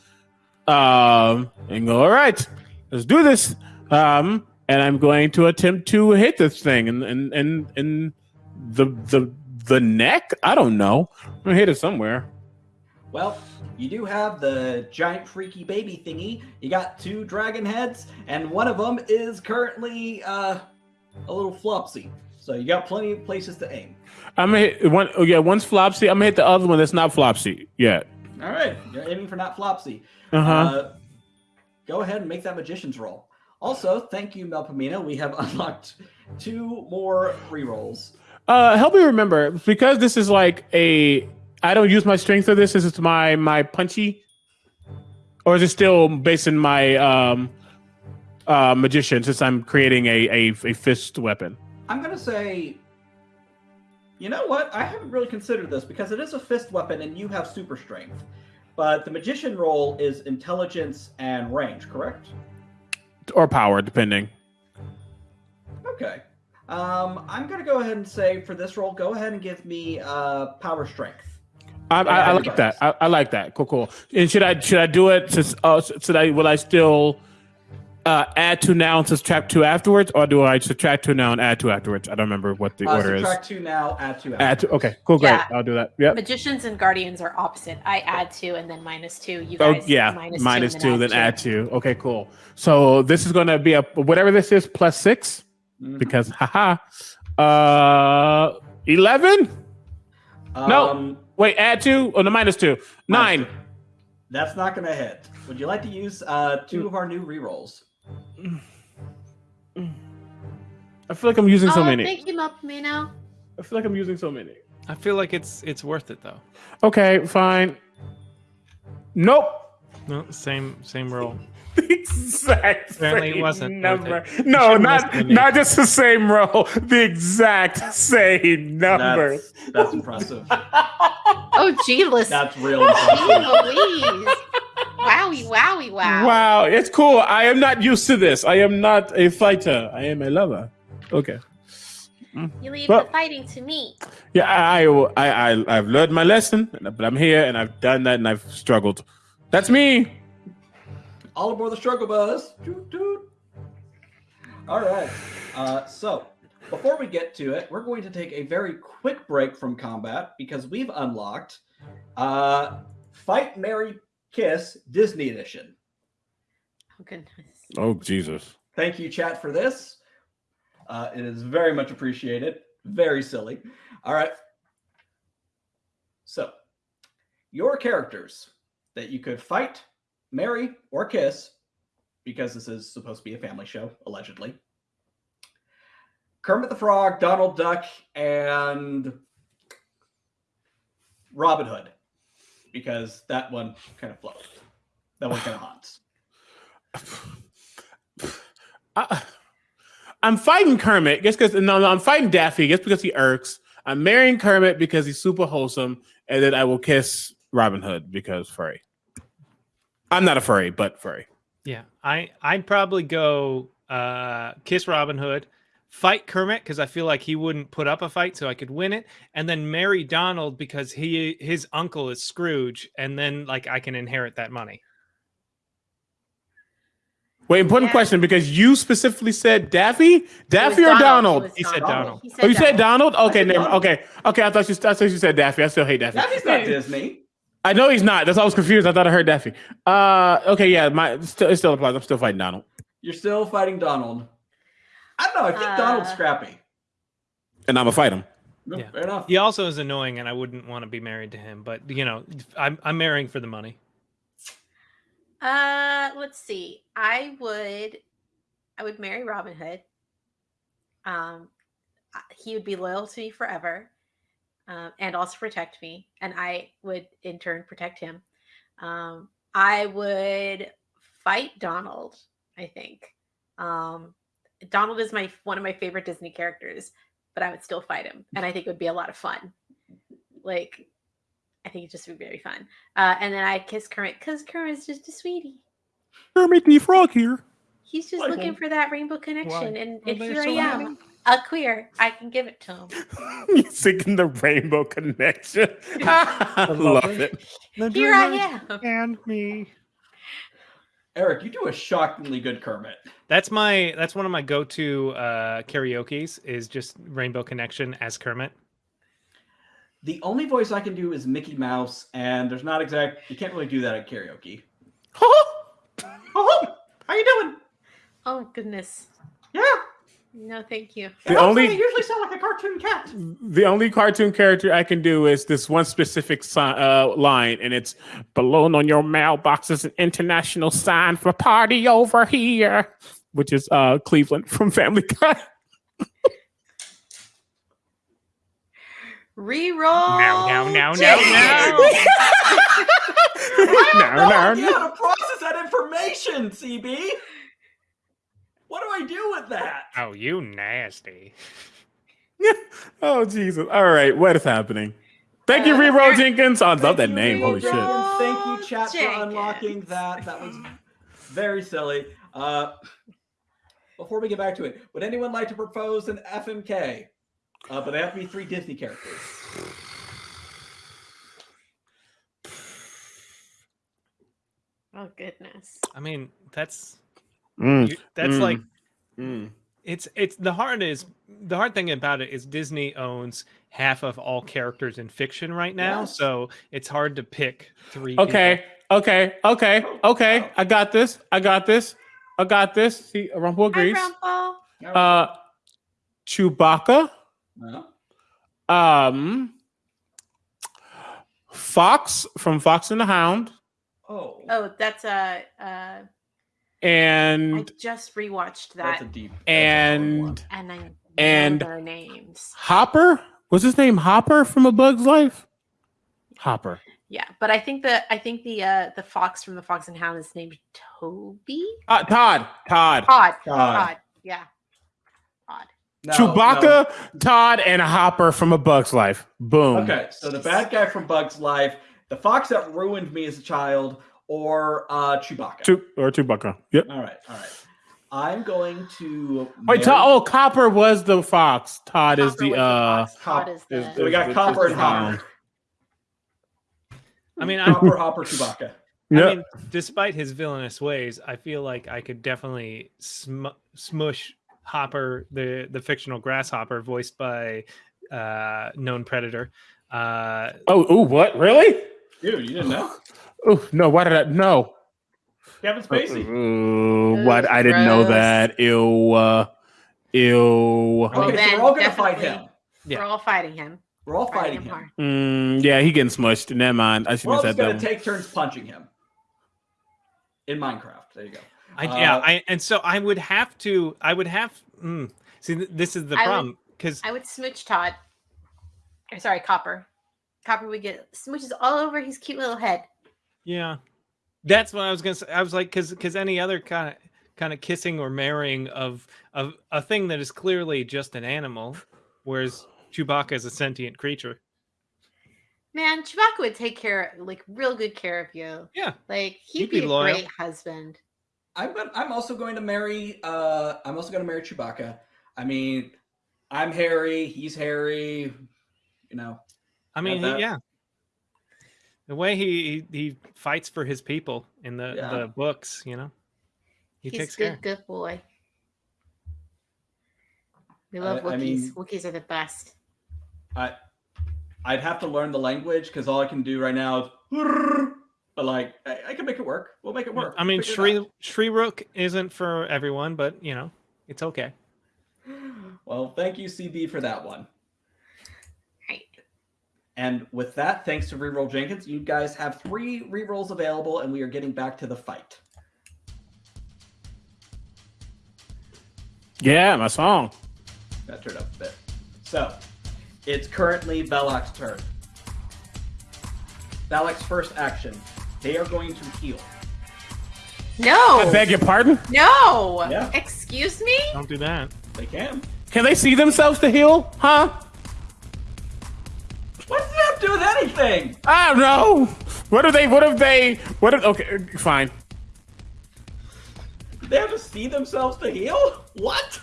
Um, and go. All right, let's do this. Um, and I'm going to attempt to hit this thing and and and and the the the neck. I don't know. I'm gonna hit it somewhere. Well, you do have the giant freaky baby thingy. You got two dragon heads, and one of them is currently uh, a little flopsy. So you got plenty of places to aim. I'm gonna hit one. Oh yeah, one's flopsy. I'm gonna hit the other one that's not flopsy yet. All right, you're aiming for not flopsy. Uh-huh. Uh, go ahead and make that magician's roll. Also, thank you, Melpomena. We have unlocked two more rerolls. Uh, help me remember because this is like a. I don't use my strength for this. This is my my punchy, or is it still based in my um, uh, magician? Since I'm creating a a, a fist weapon. I'm gonna say, you know what? I haven't really considered this because it is a fist weapon and you have super strength. But the magician role is intelligence and range, correct? Or power, depending. Okay. Um, I'm gonna go ahead and say for this roll, go ahead and give me uh, power strength. I, I, I like that. I, I like that. Cool, cool. And should I should I do it? Since uh, should I will I still uh, add to now and subtract two afterwards, or do I subtract two now and add two afterwards? I don't remember what the Uh, order is. subtract two now, add two. Add two. Okay, cool, great. Yeah. I'll do that. Yep. Magicians and guardians are opposite. I add two and then minus two. You guys. Oh yeah, minus minus two, and then add two. Okay, cool. So this is gonna be a whatever this is plus six Mhm. because haha, uh, eleven. no. Um, Wait, add two. Oh, no, minus two. Nine. That's not gonna hit. Would you like to use uh, two of our new rerolls? I feel like I'm using so oh, many. thank you, Melpomeno. I feel like I'm using so many. I feel like it's it's worth it though. Okay, fine. Nope. No, same same roll. The exact Apparently it same wasn't number. it. No, shouldn't not listen to me. not just the same roll. The exact same number. That's, that's impressive. Oh, gee, listen. That's real Gee impressive. Louise. Wowie, wowie, wow. Wow, it's cool. I am not used to this. I am not a fighter. I am a lover. Okay. You leave Well- the fighting to me. Yeah, I, I, I, I've learned my lesson, but I'm here and I've done that and I've struggled. That's me. All aboard the struggle bus. Toot, toot. All right. Uh, so, before we get to it, we're going to take a very quick break from combat because we've unlocked uh, Fight Marry Kiss Disney Edition. Oh, goodness. Oh Jesus. Thank you, chat, for this. Uh, it is very much appreciated. Very silly. All right. So, your characters that you could fight, marry, or kiss, because this is supposed to be a family show, allegedly. Kermit the Frog, Donald Duck, and Robin Hood, because that one kind of floats. That one kind of haunts. I, I'm fighting Kermit just because no, no, I'm fighting Daffy just because he irks. I'm marrying Kermit because he's super wholesome, and then I will kiss Robin Hood because furry. I'm not a furry, but furry. Yeah, I I'd probably go uh, kiss Robin Hood, fight Kermit because I feel like he wouldn't put up a fight, so I could win it, and then marry Donald because he his uncle is Scrooge, and then like I can inherit that money. Wait, important Yeah. question because you specifically said Daffy, Daffy or Donald? It was He said Donald. He Oh, you said Donald. Donald? Okay, never, Donald. okay, okay. I thought you, I thought you said Daffy. I still hate Daffy. Daffy's not Disney. I know he's not. That's why I was confused. I thought I heard Daffy. Uh, okay, yeah, my still it still applies. I'm still fighting Donald. You're still fighting Donald. I don't know. I think Donald's Uh, scrappy. And I'm gonna fight him. No, Yeah. Fair enough. He also is annoying, and I wouldn't want to be married to him. But you know, I'm I'm marrying for the money. Uh, let's see. I would, I would marry Robin Hood. Um, he would be loyal to me forever, um, and also protect me, and I would in turn protect him. Um, I would fight Donald. I think um, Donald is my one of my favorite Disney characters, but I would still fight him, and I think it would be a lot of fun. Like, I think it just would be very fun. Uh, and then I kiss Kermit because Kermit's just a sweetie. Kermit the Frog here. He's just Like looking him. for that rainbow connection, and, Well, and they're here I so am, a queer. I can give it to him. you singing the Rainbow Connection. I love it. Here I am. And me. Eric, you do a shockingly good Kermit. That's my that's one of my go-to uh karaoke's is just Rainbow Connection as Kermit. The only voice I can do is Mickey Mouse, and there's not exact. You can't really do that at karaoke. Oh, how are you doing? Oh goodness. Yeah. No, thank you. The Yeah, I only- usually sound like a cartoon cat. The only cartoon character I can do is this one specific si- uh, line, and it's "Balloon on your mailbox is an international sign for party over here," which is uh, Cleveland from Family Guy. Reroll. No, no, no, no, Jenkins. I have no, No, no, idea no. how to process that information, CB. What do I do with that? Oh, you nasty. oh Jesus! All right, what is happening? Thank you, Uh, Reroll Eric- Jenkins. I love that you, name. Reroll Holy shit! Jenkins. Thank you, chat, for unlocking that. That was very silly. Uh, before we get back to it, would anyone like to propose an FMK? Uh, but they have to be three Disney characters. Oh goodness. I mean, that's Mm, you- that's mm, like mm. it's it's the hard is the hard thing about it is Disney owns half of all characters in fiction right now, Yes. so it's hard to pick three. people. Okay, okay, okay, okay. I got this. I got this. I got this. See, Rumple Hi, agrees. Rumple. Uh, Chewbacca. No? Um, Fox from Fox and the Hound, Oh, Oh, that's a. Uh, I and I just rewatched that's that, a deep. that's a hard and one. and I know and- their names. Hopper. Was his name Hopper from A Bug's Life? Hopper. Yeah, but I think the I think the uh the fox from the Fox and Hound is named Toby. Uh, Todd. Todd. Todd. Todd. Todd. Yeah. Todd. No, Chewbacca, Todd, and Hopper from A Bug's Life. Boom. Okay, so the bad guy from Bug's Life, the fox that ruined me as a child, or uh, Chewbacca. Chew- or Chewbacca. Yep. All right, all right. I'm going to. Wait, marry- Todd, oh, Copper was the fox. Todd is the uh. fox. Todd Cop- is is- the. So we got is- Copper is and Hopper. I mean, I'm... Hopper, Hopper, Chewbacca. I mean, despite his villainous ways, I feel like I could definitely sm- smush Hopper, the the fictional grasshopper, voiced by uh, known predator. Uh, oh, ooh, what? Really? Dude, you didn't know? Oh no! Why did I? No. Kevin Spacey. Uh, what? I didn't know gross. that. Ew. Uh, ew. Well, Okay, so we're all gonna fight him. Yeah. We're all fighting him. We're all fighting him. hard. Mm, yeah, he getting smushed. Never mind. I should We're all have just said gonna that. take turns punching him. In Minecraft. There you go. I, yeah, Uh, I and so I would have to. I would have. Mm, see, this is the I problem because I would smooch Todd. Or sorry, Copper. Copper would get smooches all over his cute little head. yeah, that's what I was gonna say. I was like, because because any other kind of kind of kissing or marrying of of a thing that is clearly just an animal, whereas Chewbacca is a sentient creature. Man, Chewbacca would take care, like, real good care of you. Yeah. Like, he'd He'd be, be a loyal. great husband. I'm I'm also going to marry uh I'm also going to marry Chewbacca. I mean, I'm Harry, he's Harry, you know. I mean, he- yeah. The way he, he he fights for his people in the Yeah. the books, you know, he He's takes good, care. good boy. We love I Wookiees. mean- Wookiees are the best. I I'd have to learn the language cuz all I can do right now is but like I, I can make it work. We'll make it work. I mean, We'll figure Shri out. Shyriiwook isn't for everyone, but you know, it's okay. Well, thank you, CB, for that one. Right. And with that, thanks to Reroll Jenkins, you guys have three rerolls available, and we are getting back to the fight. Yeah, my song. That turned up a bit. So, it's currently Valak's turn. Valak's first action. They are going to heal. No. I beg your pardon. No. Yeah. Excuse me? Don't do that. They can. Can they see themselves to heal? Huh? What does that to do with anything? I don't know. What if they? What if they? What if? Okay, fine. They have to see themselves to heal? What?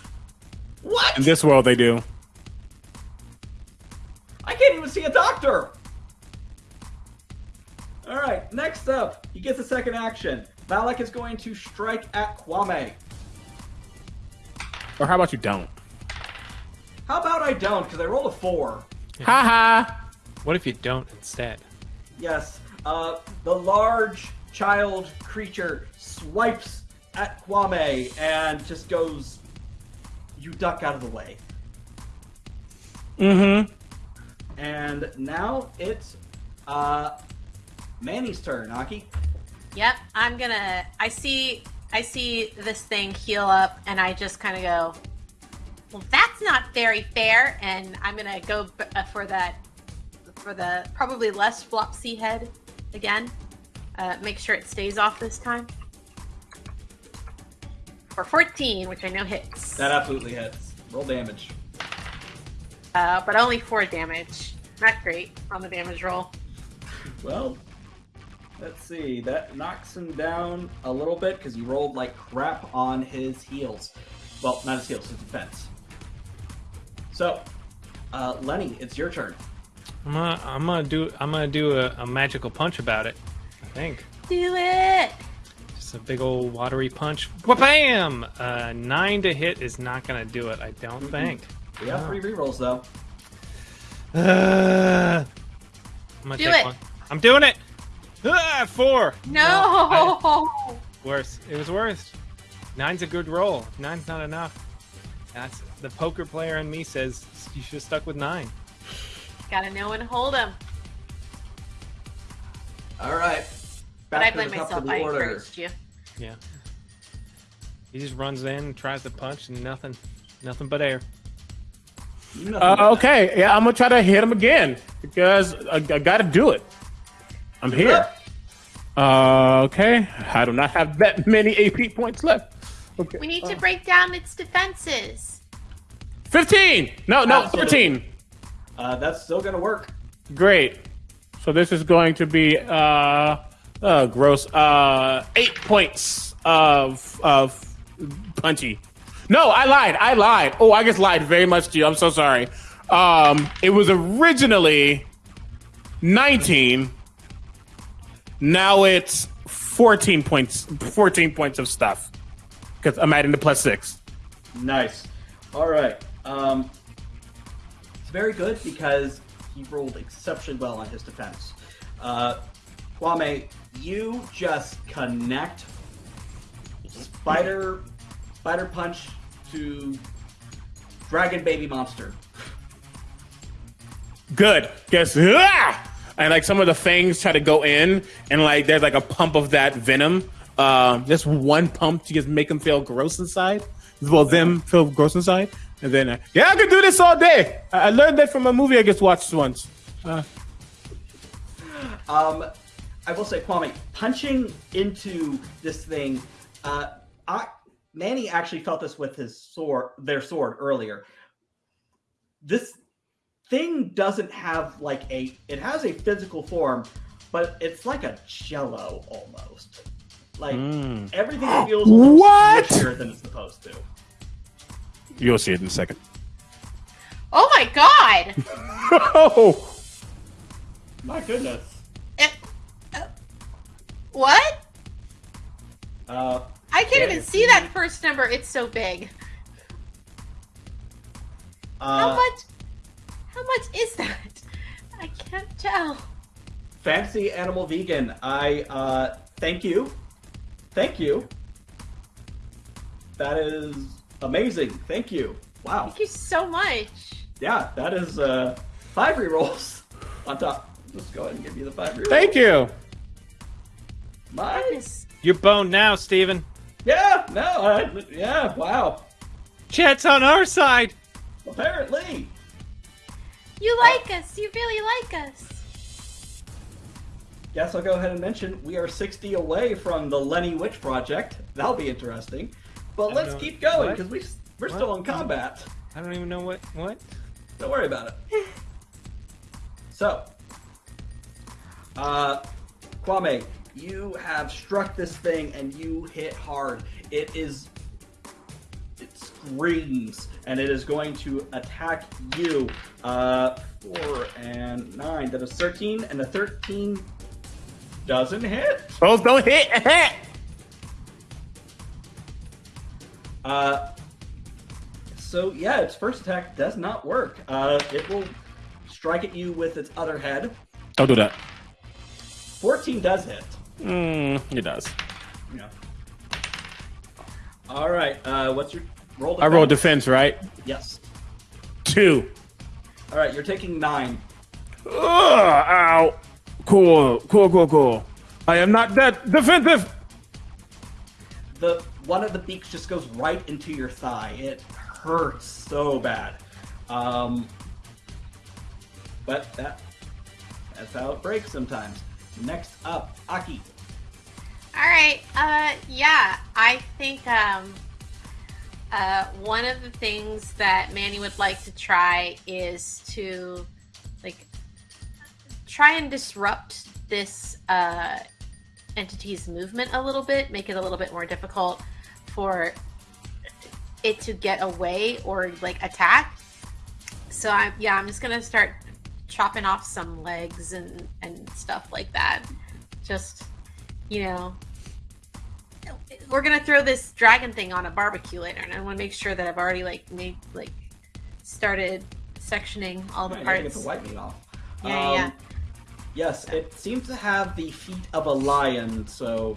What? In this world, they do. I can't even see a doctor. All right, next up, he gets a second action. Valak is going to strike at Kwame. Or how about you don't? How about I don't? Because I rolled a four. Ha ha. What if you don't instead? Yes, uh, the large child creature swipes at Kwame and just goes, "You duck out of the way." Mm-hmm. And now it's uh, Manny's turn. Aki. Yep. I'm gonna. I see. I see this thing heal up, and I just kind of go. Well, that's not very fair, and I'm gonna go b- uh, for that, for the probably less flopsy head again. Uh, make sure it stays off this time. For 14, which I know hits, That absolutely hits. Roll damage. uh, but only four damage. Not great on the damage roll. Well, let's see. That knocks him down a little bit because he rolled like crap on his heels. Well, not his heels, his defense. So, uh, Lenny, it's your turn. I'm gonna, I'm gonna do, I'm gonna do a, a magical punch about it. I think Do it. just a big old watery punch. Bam! Uh, nine to hit is not gonna do it. I don't think. We have three rerolls though. Uh, I'm gonna Do take it. one. I'm doing it. Ah, four. No. I- worse. It was worse. Nine's a good roll. Nine's not enough. That's the poker player in me says you should have stuck with nine. Gotta know when to hold him. All right. But I Back to the blame myself. I order. encouraged you. Yeah. He just runs in, tries to punch, and nothing, nothing but air. Nothing but Uh, that. okay, yeah, I'm gonna try to hit him again because I, I gotta do it. I'm here. Uh, okay, I do not have that many AP points left. Okay, We need uh, to break down its defenses. 15. No, no, Absolutely. 13. Uh, that's still gonna work. Great. So this is going to be uh, uh gross uh eight points of of punchy. No, I lied. I lied. Oh, I just lied very much to you. I'm so sorry. Um, it was originally 19. Now it's 14 points. 14 points of stuff because I'm adding the plus six. Nice. All right. Um, very good because he rolled exceptionally well on his defense. Uh, Kwame, you just connect spider spider punch to dragon baby monster. Good. Guess ah! and like some of the fangs try to go in, and like there's like a pump of that venom. Um, just one pump to just make them feel gross inside. Well, them feel gross inside, and then uh, yeah, I could do this all day. I, I learned that from a movie I just watched once. Uh, Um, I will say, Kwame, punching into this thing. Uh, I, Manny actually felt this with his sword, their sword earlier. This thing doesn't have like a. It has a physical form, but it's like a jello almost. Like Mm. everything feels What? than it's supposed to. You'll see it in a second. Oh my god! oh, My goodness. It- uh, what? Uh, I can't Yeah, even see that first number. It's so big. How uh, much? How much is that? I can't tell. Fancy Animal Vegan, I uh thank you. Thank you. That is amazing. Thank you. Wow. Thank you so much. Yeah, that is uh, five rerolls on top. Let's go ahead and give you the five rerolls. Thank you. My, Goodness. You're boned now, Steven. yeah, no, I, yeah, wow. Chat's on our side. Apparently. You like us. You really like us. Guess I'll go ahead and mention we are 60 away from the Lenny Witch project. That'll be interesting. But let's keep going because we we're What? still in combat. I don't even know what what. Don't worry about it. so, uh, Kwame, you have struck this thing and you hit hard. It is. It screams and it is going to attack you. Uh, four and nine. That is 13, and the 13 doesn't hit. Both don't hit. Uh, so yeah, its first attack does not work. Uh, it will strike at you with its other head. don't do that. 14 does hit. Mm, it does. Yeah. All right. Uh, what's your roll? I roll defense, right? Yes. Two. All right. You're taking nine. Ugh, ow. Cool, cool, cool, cool. I am not that defensive. The one of the beaks just goes right into your thigh. It hurts so bad. Um, but that that's how it breaks sometimes. Next up, Aki. All right. Uh, yeah, I think um, uh, one of the things that Manny would like to try is to like try and disrupt this uh, entity's movement a little bit, make it a little bit more difficult for it to get away or like attack. So I'm yeah, I'm just gonna start chopping off some legs and and stuff like that. Just you know, we're gonna throw this dragon thing on a barbecue later, and I want to make sure that I've already like made like started sectioning all the you're get parts. the white meat off. Yeah, yeah. Um, Yes, it seems to have the feet of a lion, so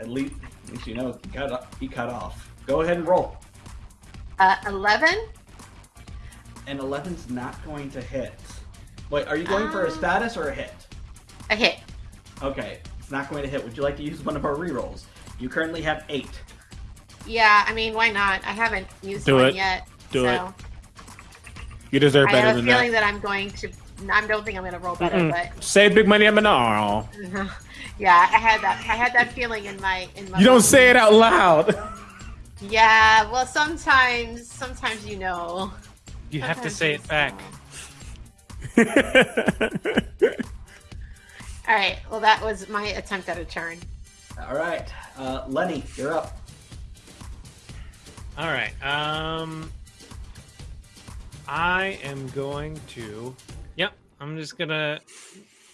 at least, least you know he cut, he cut off. Go ahead and roll. Uh, Eleven. And 11's not going to hit. Wait, are you going for a Um, status or a hit? A hit. Okay, it's not going to hit. Would you like to use one of our rerolls? You currently have eight. Yeah, I mean, why not? I haven't used Do one it. yet. Do so it. You deserve better than that. I better have a feeling that. that. I'm going to. I don't think I'm going to roll better, Mm-mm. Save big money. I'm an. but yeah, I had that. I had that feeling in my in my. You don't say it out loud. Yeah, well, sometimes, sometimes you know. You have to say it back. All right. Well, that was my attempt at a turn. All right, uh, Lenny, you're up. All right. Um, I am going to. Yep. I'm just gonna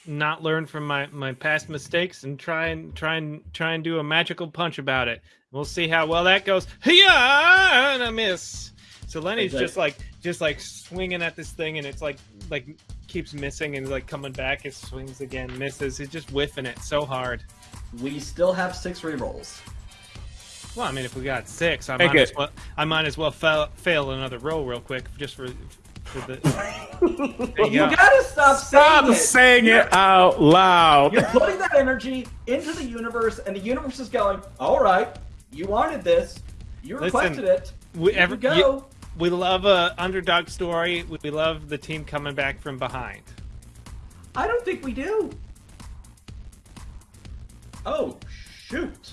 not learn from my my past mistakes and try and try and try and do a magical punch about it. We'll see how well that goes. Yeah, and I miss. So Lenny's Okay. just like just like swinging at this thing, and it's like like keeps missing and like coming back. It swings again, misses. He's just whiffing it so hard. We still have six rerolls. Well, I mean, if we got six, I Take might as well. I might as well fail, fail another roll real quick, just for, for the. You you go. gotta stop, Stop saying it. saying it out loud. You're putting that energy into the universe, and the universe is going, all right, you wanted this. You Listen, requested it. We, Here every, you go. you- we love a underdog story. We love the team coming back from behind. I don't think we do. Oh, shoot.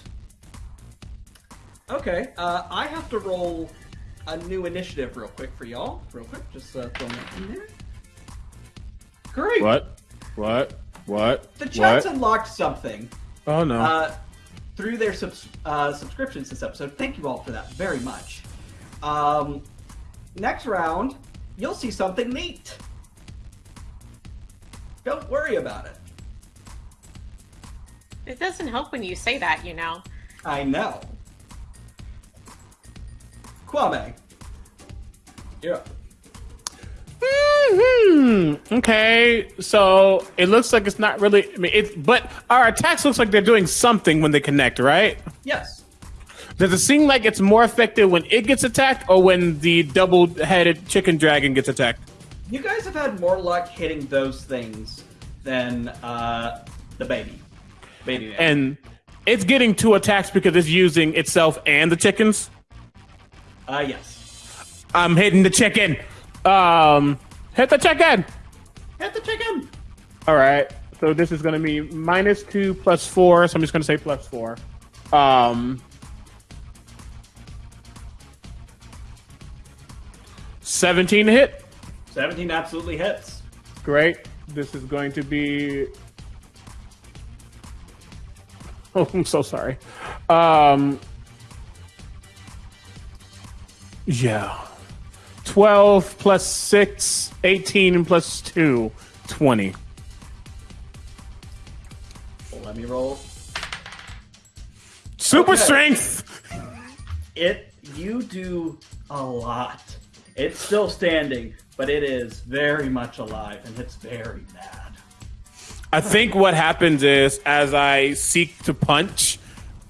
Okay, uh, I have to roll a new initiative real quick for y'all. Real quick, just uh, throwing that in there. Great. What? What? What? The chat's What? unlocked something Oh no. uh, through their subs- uh, subscriptions this episode. Thank you all for that very much. Um, next round, you'll see something neat. Don't worry about it. It doesn't help when you say that, you know. I know. Kwame, you're up. Hmm. Okay. So it looks like it's not really. I mean, it. But our attacks looks like they're doing something when they connect, right? Yes. Does it seem like it's more effective when it gets attacked or when the double-headed chicken dragon gets attacked? You guys have had more luck hitting those things than uh, the baby. Baby man. And it's getting two attacks because it's using itself and the chickens. Uh, yes. I'm hitting the chicken. Um, hit the chicken. Hit the chicken! All right. So this is going to be minus two plus four. So I'm just going to say plus four. Um, seventeen to hit. 17 absolutely hits. Great. This is going to be. Oh, I'm so sorry. Um, yeah. 12 plus 6, 18 plus 2, 20. Let me roll. Super Okay. strength! It, you do a lot. It's still standing, but it is very much alive and it's very mad. I think what happens is as I seek to punch,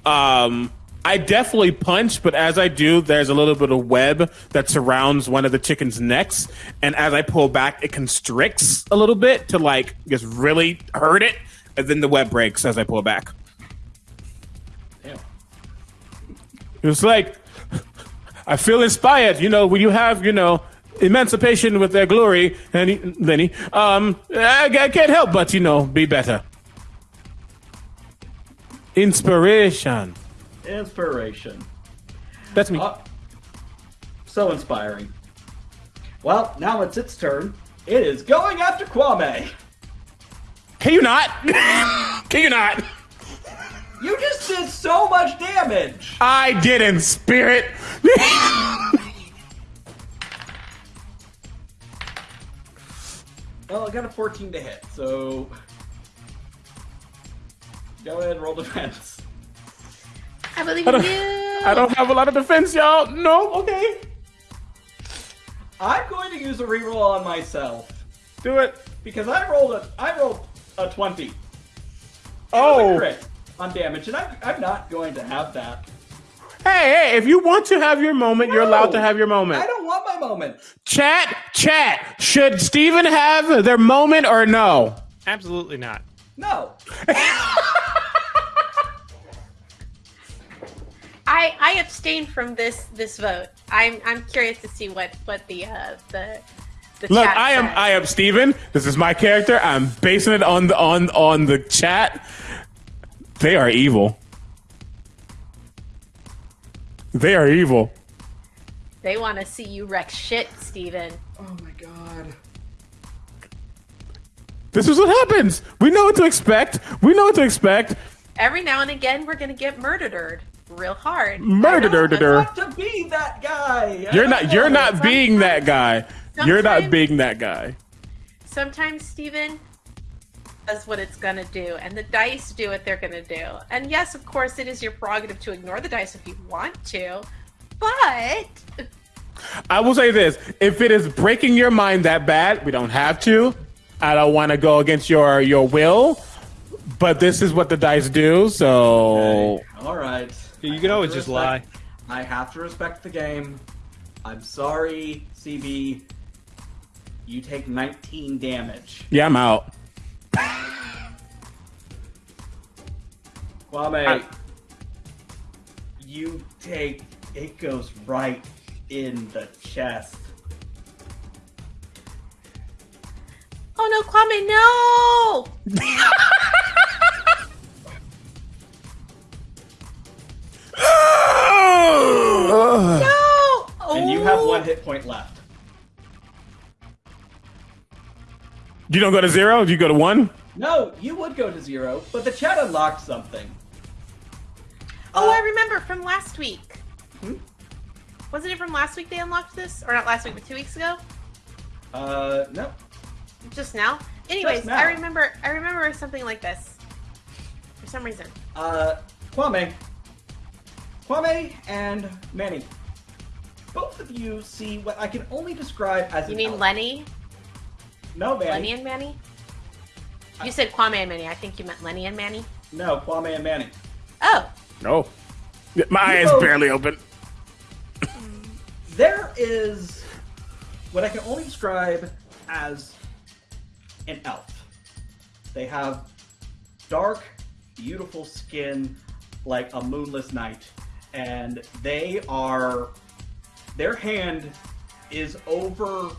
um, I definitely punch, but as I do, there's a little bit of web that surrounds one of the chicken's necks, and as I pull back, it constricts a little bit to like just really hurt it, and then the web breaks as I pull back. Damn. It's like I feel inspired, you know, when you have, you know, emancipation with their glory, and Lenny, um, I, I can't help but, you know, be better. Inspiration. Inspiration. That's me. Uh, so inspiring. Well, now it's its turn. It is going after Kwame. Can you not? Can you not? You just did so much damage. I did in spirit. Well, I got a 14 to hit, so go ahead and roll defense. I believe I in don't, you. I don't have a lot of defense, y'all. No, okay. I'm going to use a reroll on myself Do it. because I rolled a I rolled a 20. It was a Oh. crit on damage, and I'm, I'm not going to have that. Hey, hey, if you want to have your moment, you're allowed to have your moment. I don't want my moment. Chat, chat. Should Steven have their moment or no? Absolutely not. No. I I abstain from this this vote. I'm I'm curious to see what what the uh the the Look, I am says. I am Steven. This is my character. I'm basing it on the on on the chat. They are evil. They are evil. They want to see you wreck shit, Steven. Oh my god. This is what happens. We know what to expect. We know what to expect. Every now and again, we're gonna get murdered real hard. Murder, I dur, dur, don't dur. want to be that guy. You're don't. You're not it. being that guy. You're not being that guy. Sometimes Steven does what it's gonna do, and the dice do what they're gonna do. And yes, of course, it is your prerogative to ignore the dice if you want to, but I will say this: if it is breaking your mind that bad, we don't have to. I don't want to go against your your will, but this is what the dice do. So All right. You I can always to just lie. I have to respect the game. I'm sorry, CB. You take 19 damage. yeah, I'm out. Kwame, I- you take it goes right in the chest. oh no, Kwame, no! No! And you have one hit point left. You don't go to zero. You go to one. No, you would go to zero, but the chat unlocked something. Oh, Uh, I remember from last week. Hmm? Wasn't it from last week they unlocked this? Or not last week, but two weeks ago? Uh, no. Just now? Anyways, now. I remember I remember something like this. For some reason. Uh, Kwame. Kwame and Manny. Both of you see what I can only describe as You an mean elf. Lenny? No, Manny. Lenny and Manny? You said Kwame and Manny. I think you meant Lenny and Manny. No, Kwame and Manny. Oh, No. My eye is Oh. barely open. There is what I can only describe as an elf. They have dark, beautiful skin like a moonless night, and they are. Their hand is over.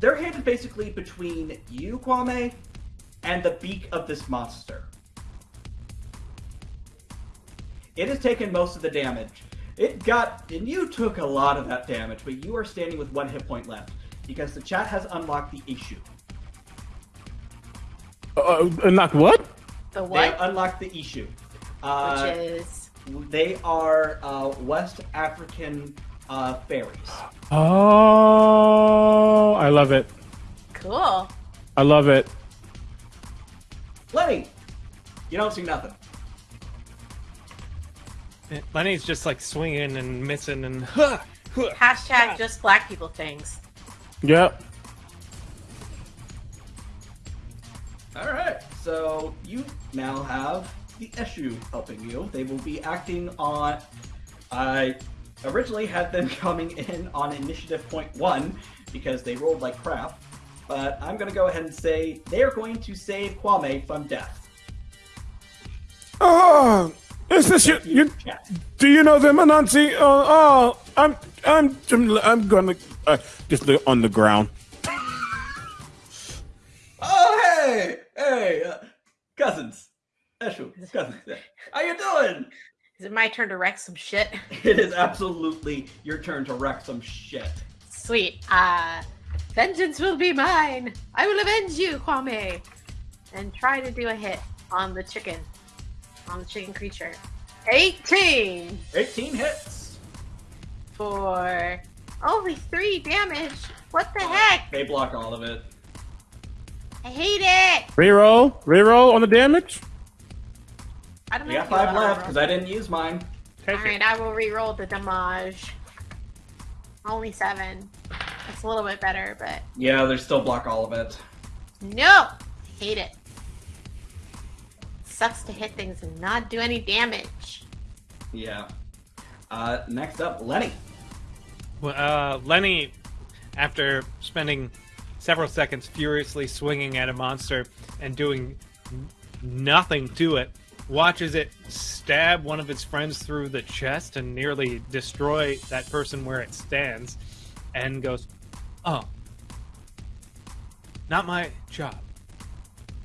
Their hand is basically between you, Kwame, and the beak of this monster. It has taken most of the damage. It got, and you took a lot of that damage, but you are standing with one hit point left because the chat has unlocked the Eshu. Uh, uh, not what? The They unlocked the Eshu. Uh, Which is they are uh, West African uh, fairies. Oh, I love it. cool. I love it. Lenny, you don't see nothing. Lenny's just like swinging and missing and huh, huh. Hashtag just black people things. Yep. All right, so you now have the Eshu helping you. They will be acting on. I originally had them coming in on initiative point one because they rolled like crap, but I'm going to go ahead and say they are going to save Kwame from death. Oh, is this you? you do you know them, Anansi? Oh, oh, I'm, I'm, I'm, I'm gonna uh, just look on the ground. Oh hey, hey, uh, cousins, Eshu, cousins. How you doing? Is it my turn to wreck some shit? It is absolutely your turn to wreck some shit. Sweet. Uh, vengeance will be mine. I will avenge you, Kwame. And try to do a hit on the chicken. On the chicken creature. 18 18 hits. for only 3 damage. What the heck? They block all of it. I hate it. Reroll, reroll on the damage. I don't We know. got five left because I didn't use mine. Take All it. right, I will re-roll the damage. Only seven. That's a little bit better, but Yeah, they still block all of it. no, hate it. Sucks to hit things and not do any damage. Yeah. Uh, next up, Lenny. Well, Uh, Lenny, after spending several seconds furiously swinging at a monster and doing nothing to it, watches it stab one of its friends through the chest and nearly destroy that person where it stands, and goes, "Oh, not my job."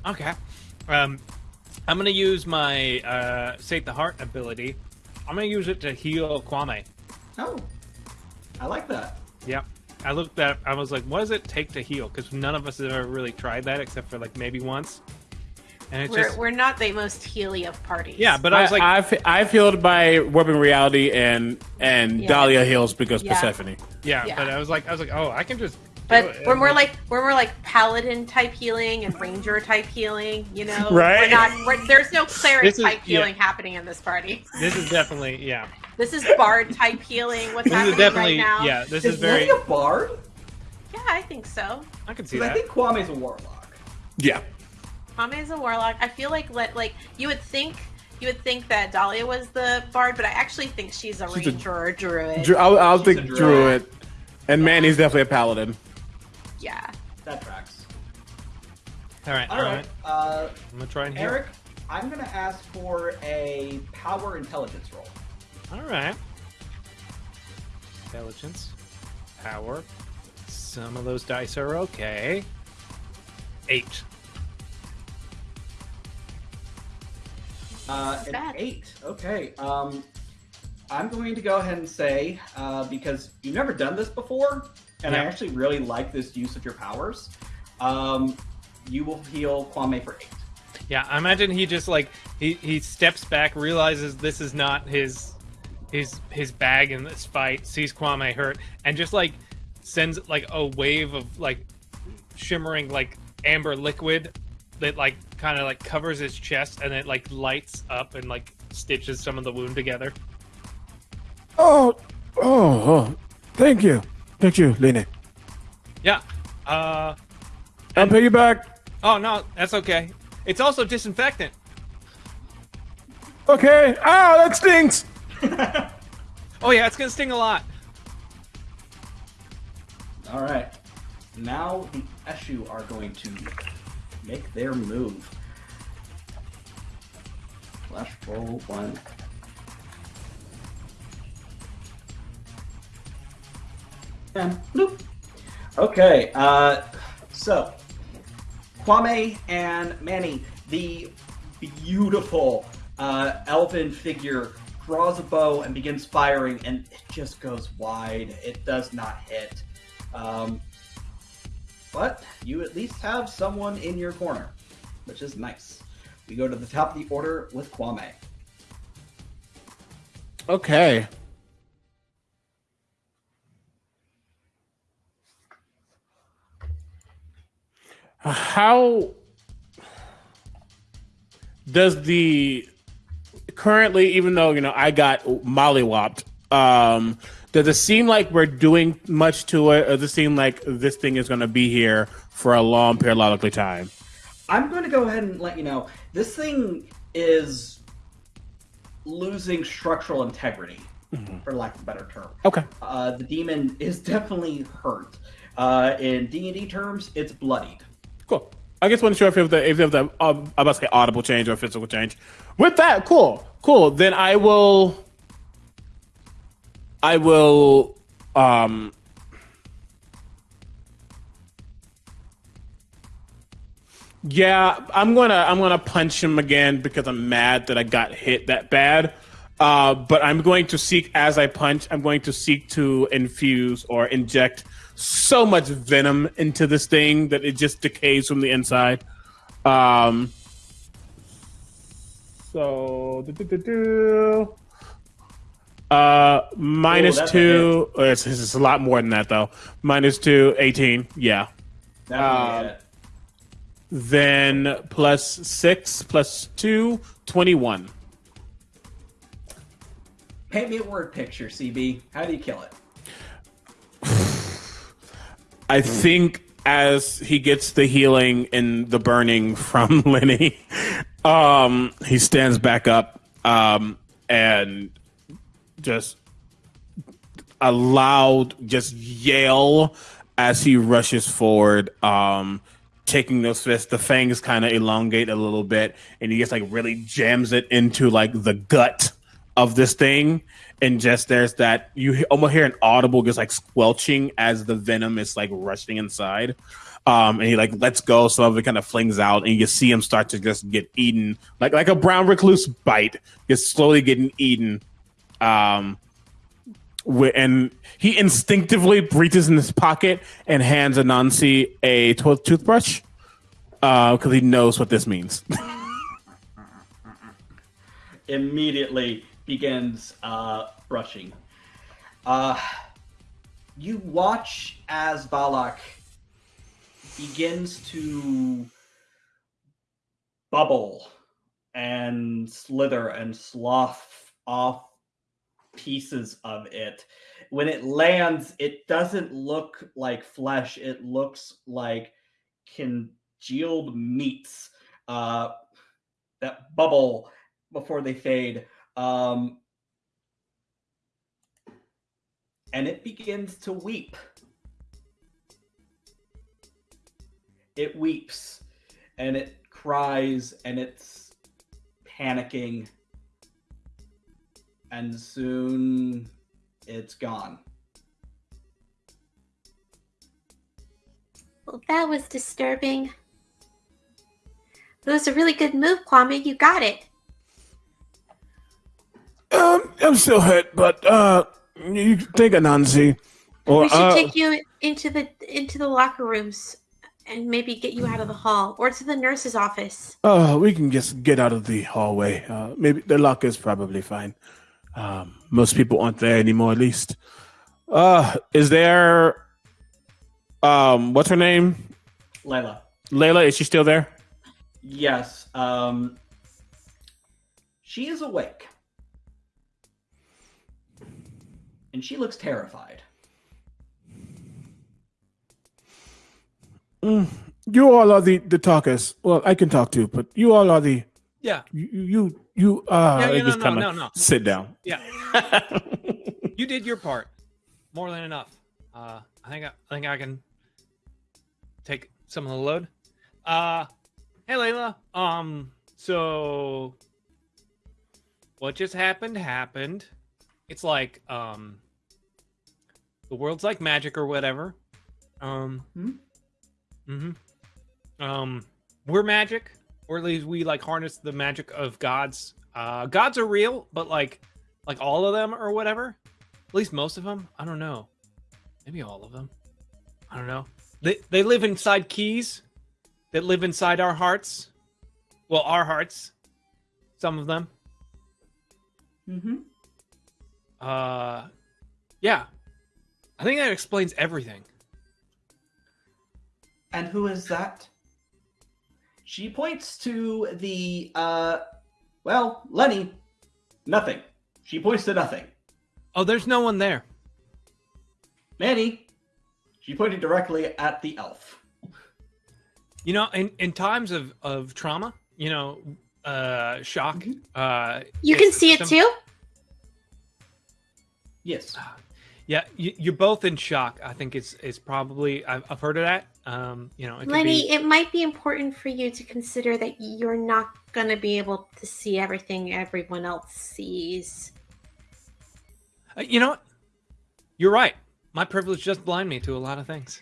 Okay. Um, I'm gonna use my uh, Sate the Heart ability. I'm gonna use it to heal Kwame. Oh, I like that. Yep. I looked at. I was like, "What does it take to heal?" Because none of us have ever really tried that, except for like maybe once. And it's We're, just we're not the most healy of parties. yeah. But I was like, I've I've healed by warping reality and and Yeah. Dahlia heals because Yeah. Persephone. yeah, yeah. But I was like, I was like, oh, I can just. do But it. we're more like we're more like paladin type healing and ranger type healing. You know, Right. We're not. We're, there's no cleric is- type yeah. healing happening in this party. this is definitely yeah. This is bard type healing. What's This is happening definitely right now? yeah. This Is, is very. Lenny a bard? Yeah, I think so. I can see Because I that. think Kwame's a warlock. Yeah. Kwame is a warlock. I feel like let like you would think you would think that Dahlia was the bard, but I actually think she's a She's a- ranger or a druid. Dru- I'll, I'll She's a think druid. druid, and Manny's definitely a paladin. yeah. That tracks. All right, All right, uh, I'm gonna try and heal. Eric, I'm going to ask for a power intelligence roll. All right. Intelligence, power. Some of those dice are okay. Eight. Uh, Not an bad. eight. Okay. Um, I'm going to go ahead and say uh, because you've never done this before, and I actually really like this use of your powers. Um, you will heal Kwame for eight. Yeah, I imagine he just like he he steps back, realizes this is not his his his bag in this fight, sees Kwame hurt, and just like sends like a wave of like shimmering like amber liquid that like kind of like covers his chest and it like lights up and like stitches some of the wound together. Oh, oh, oh! Thank you, thank you, Lene. Yeah. Uh I'll pay you back. oh no, that's okay. It's also disinfectant. Okay. Ah, that stinks. Oh yeah, it's gonna sting a lot. All right. Now the Eshu are going to make their move. Flash roll one. And bloop. Okay, uh, so Kwame and Manny, the beautiful uh, elven figure draws a bow and begins firing, and it just goes wide. It does not hit. Um, but you at least have someone in your corner, which is nice. We go to the top of the order with Kwame. Okay. How does the currently, even though you know I got mollywopped, um, does it seem like we're doing much to it, or does it seem like this thing is going to be here for a long periodically time? I'm going to go ahead and let you know this thing is losing structural integrity, for lack of a better term. Okay. Uh, the demon is definitely hurt. Uh, in D and D terms, it's bloodied. Cool. I just wasn't sure if it was the if it was the um, I must say audible change or physical change. With that, cool, cool. Then I will. I will. Um. Yeah, I'm gonna I'm gonna punch him again because I'm mad that I got hit that bad. Uh, but I'm going to seek as I punch. I'm going to seek to infuse or inject so much venom into this thing that it just decays from the inside. Um, so, do-do-do-do. Uh, minus Ooh, that's a two. uh, It's, it's a lot more than that though. Minus two, 18. Yeah. That would be it. Then plus six, plus two, 21. Paint me a word picture, CB. How do you kill it? I think as he gets the healing and the burning from Lenny, um, he stands back up um, and just a loud just yell as he rushes forward, um, taking those fists. The fangs kind of elongate a little bit, and he just like really jams it into like the gut of this thing. And just there's that you almost hear an audible just like squelching as the venom is like rushing inside. Um, and he like lets go, some of it kind of flings out, and you see him start to just get eaten, like like a brown recluse bite, just slowly getting eaten. Um, and he instinctively reaches in his pocket and hands Anansi a to- toothbrush because he knows what this means. immediately begins uh, brushing. Uh, you watch as Valak begins to bubble and slither and slough off pieces of it. When it lands, it doesn't look like flesh, it looks like congealed meats uh, that bubble before they fade. Um, and it begins to weep. It weeps and it cries and it's panicking. And soon it's gone. Well, that was disturbing. It was a really good move, Kwame. You got it. um, I'm still hurt, but uh, you take Anansi. Or, we should uh, take you into the into the locker rooms and maybe get you out of the hall or to the nurse's office. Oh, we can just get out of the hallway. Uh, maybe the locker's probably fine. Um, most people aren't there anymore, at least. Uh, is there? Um, what's her name? Layla. Layla. Is she still there? Yes. Um, she is awake. And she looks terrified. Mm, you all are the the talkers. Well, I can talk too, but you all are the Yeah. You you, you uh Yeah, yeah, no, just no, no, no. sit down. Yeah. You did your part. More than enough. Uh, I think I, I think I can take some of the load. Uh, hey Layla. Um, so what just happened happened. It's like um, the world's like magic or whatever. Um, Hmm? mm-hmm. Um, we're magic, or at least we like harness the magic of gods. Uh, gods are real, but like, like all of them or whatever. At least most of them. I don't know. Maybe all of them. I don't know. They they live inside keys that live inside our hearts. Well, our hearts. Some of them. Mm-hmm. Uh, yeah. I think that explains everything. And who is that? She points to the, uh, well, Lenny. Nothing. She points to nothing. Oh, there's no one there. Manny. She pointed directly at the elf. You know, in, in times of, of trauma, you know, uh, shock. Mhm. Uh, You can see it too. Yes. Yeah, you, you're both in shock. I think it's it's probably I've, I've heard of that. Um, you know, it Lenny, be, it might be important for you to consider that you're not going to be able to see everything everyone else sees. Uh, you know what? You're right. My privilege just blind me to a lot of things.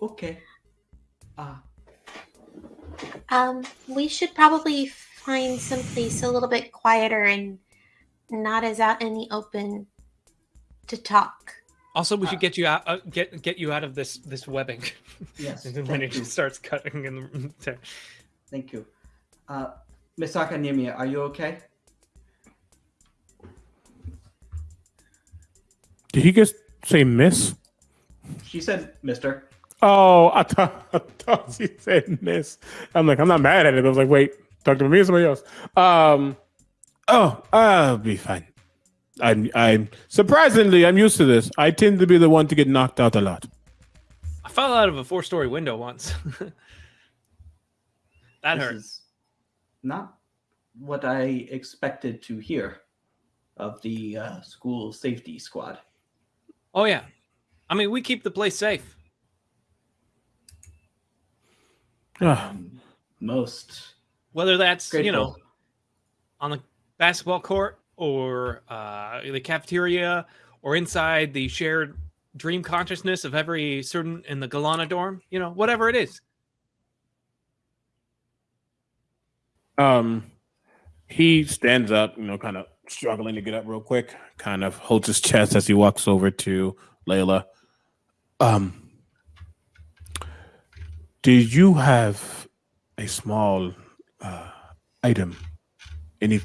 Okay. Uh, Um, we should probably find someplace a little bit quieter and not as out in the open to talk. Also, we Uh, should get you out uh, get get you out of this this webbing. yes. and then when it starts cutting in the Thank you. Uh, Miss Akanimia, are you okay? Did he just say miss? She said, Mister. Oh, I thought, I thought she said miss. I'm like, I'm not mad at it. I was like, wait, talk to me or somebody else. Um, oh, I'll be fine. I'm, I'm surprisingly, I'm used to this. I tend to be the one to get knocked out a lot. I fell out of a four story window once. that this hurt. is not what I expected to hear of the uh, school safety squad. Oh yeah, I mean we keep the place safe. Ah, Um, most Whether that's grateful. you know on the basketball court or uh, the cafeteria or inside the shared dream consciousness of every student in the Galana dorm, you know, whatever it is. Um, he stands up, you know, kind of struggling to get up real quick. Kind of holds his chest as he walks over to Layla. Um, did you have a small uh, item? Any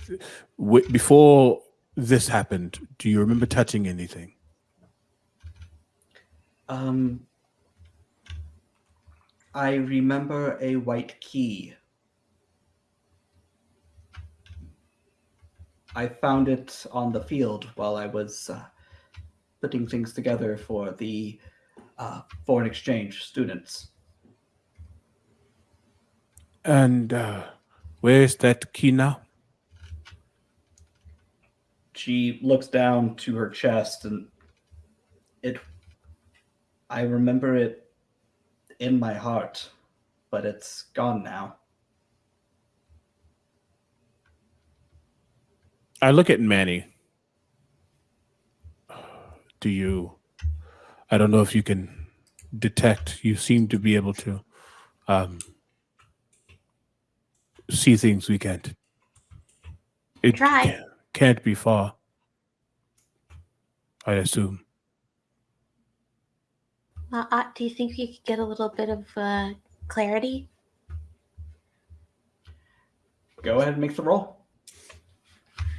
w- before this happened? Do you remember touching anything? Um, I remember a white key. I found it on the field while I was uh, putting things together for the uh, foreign exchange students. And uh, where's that key now? She looks down to her chest and it I remember it in my heart, but it's gone now. I look at Manny. Do you? I don't know if you can detect. You seem to be able to um, see things we can't. It Try. Can't, can't be far. I assume. Uh, uh, do you think you could get a little bit of uh, clarity? Go ahead and make the roll.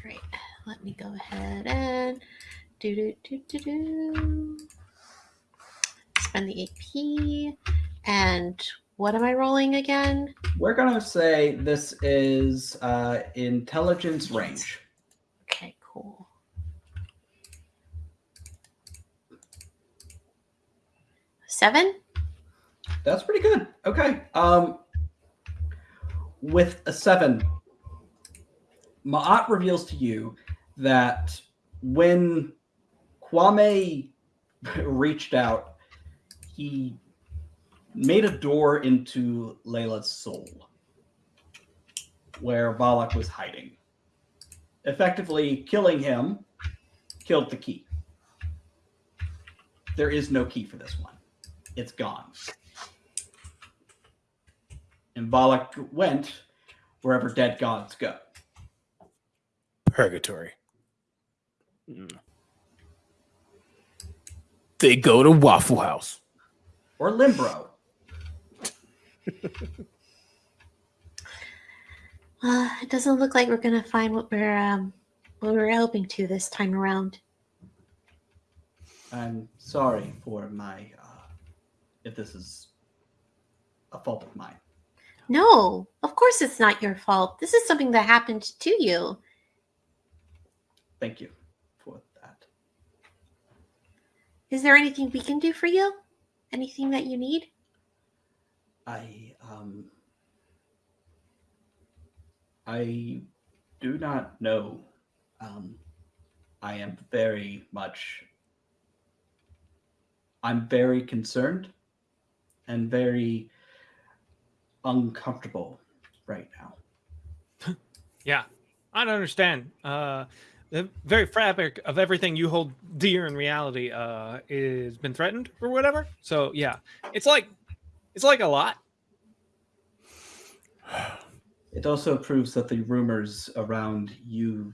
Right. Let me go ahead and do do do do do. Spend the AP. And what am I rolling again? We're gonna say this is uh, intelligence range. Cool. Seven? That's pretty good. Okay. Um, with a seven, Ma'at reveals to you that when Kwame reached out, he made a door into Layla's soul where Valak was hiding. Effectively killing him killed the key. There is no key for this one. It's gone. And Valak went wherever dead gods go. Purgatory. Hmm. They go to Waffle House. Or Limbro. Uh, it doesn't look like we're gonna find what we're um, what we're hoping to this time around. I'm sorry for my uh, if this is a fault of mine. No, of course it's not your fault. This is something that happened to you. Thank you for that. Is there anything we can do for you? Anything that you need? I um I do not know. Um I am very much I'm very concerned and very uncomfortable right now. Yeah, I don't understand. Uh, the very fabric of everything you hold dear in reality uh, is been threatened or whatever. So yeah, it's like it's like a lot. It also proves that the rumors around you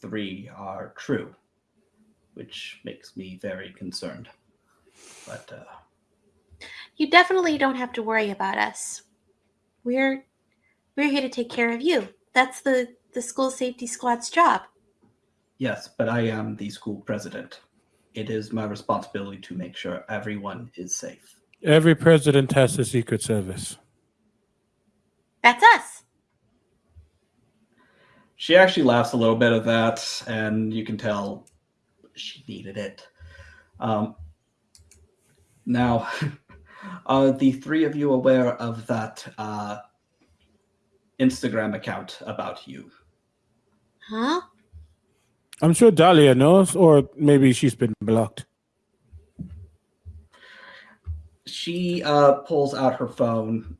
three are true, which makes me very concerned. But uh, You definitely don't have to worry about us. We're we're here to take care of you. That's the the school safety squad's job. yes, but I am the school president. It is my responsibility to make sure everyone is safe. Every president has a secret service. That's us. She actually laughs a little bit at that, and you can tell she needed it. Um, now, are the three of you aware of that uh, Instagram account about you? Huh? I'm sure Dahlia knows, or maybe she's been blocked. She uh, pulls out her phone,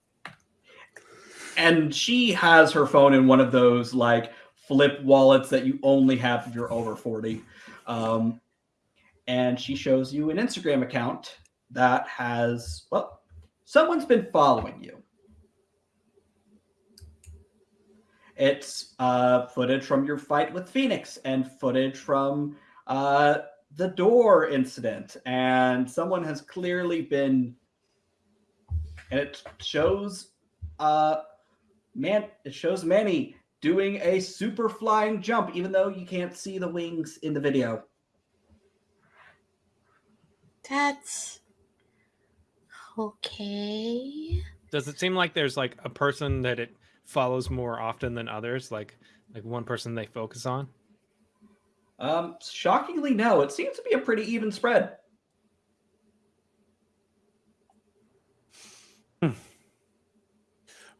and she has her phone in one of those like flip wallets that you only have if you're over 40. Um, and she shows you an Instagram account that has, well, someone's been following you. It's uh, footage from your fight with Phoenix and footage from uh, the door incident. And someone has clearly been, and it shows, uh, man, it shows Manny doing a super flying jump, even though you can't see the wings in the video. That's okay. Does it seem like there's like a person that it follows more often than others? Like like one person they focus on? Um, shockingly, no. It seems to be a pretty even spread.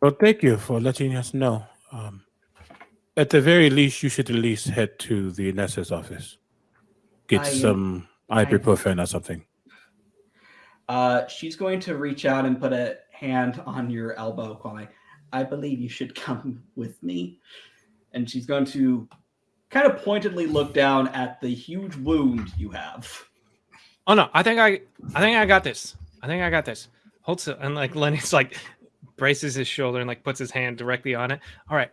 Well, thank you for letting us know. Um, at the very least, you should at least head to the Nessa's office. Get I, some I- ibuprofen or something. Uh, she's going to reach out and put a hand on your elbow, Kwame. I believe you should come with me. And she's going to kind of pointedly look down at the huge wound you have. Oh no, I think I I think I got this. I think I got this. Hold still. And like Lennox like braces his shoulder and like puts his hand directly on it. All right.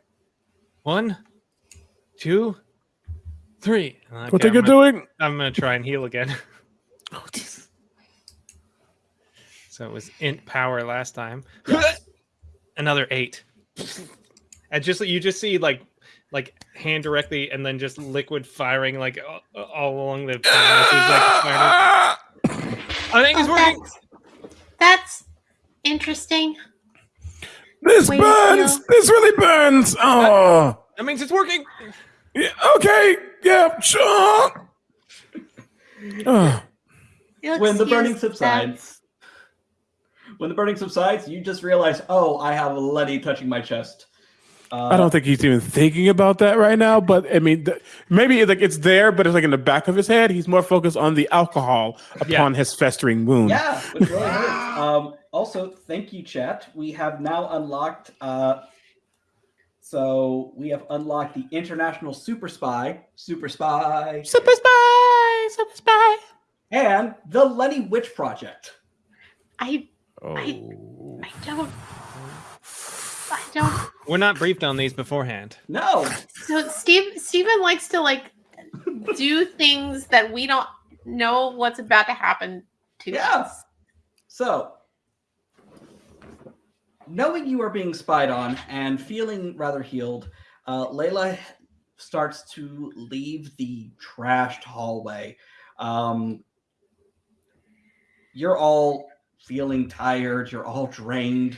One, two, three. And, what okay, are you doing? I'm gonna try and heal again. Oh, jeez. So it was int power last time. Yes. Another eight. And just you just see like like hand directly and then just liquid firing like all, all along the like. I think it's working. that's, that's interesting. This Wait, burns. no. This really burns. Oh, That means it's working. yeah, okay. Yeah, sure. Oh, when the excuse burning that. subsides, when the burning subsides, you just realize, oh, I have a Letty touching my chest. Uh, I don't think he's even thinking about that right now. But I mean, th- maybe it's like it's there, but it's like in the back of his head. He's more focused on the alcohol upon his festering wound. Yeah, which really hurts. Um, also, thank you, chat. We have now unlocked. Uh, so we have unlocked the International Super Spy, Super Spy, Super spy, super spy. and the Lenny Witch Project. I Oh. I don't. I don't. We're not briefed on these beforehand. No, So Steve Steven likes to like do things that we don't know what's about to happen to Yeah. us. So, knowing you are being spied on and feeling rather healed, uh, Layla starts to leave the trashed hallway. Um, you're all feeling tired, you're all drained.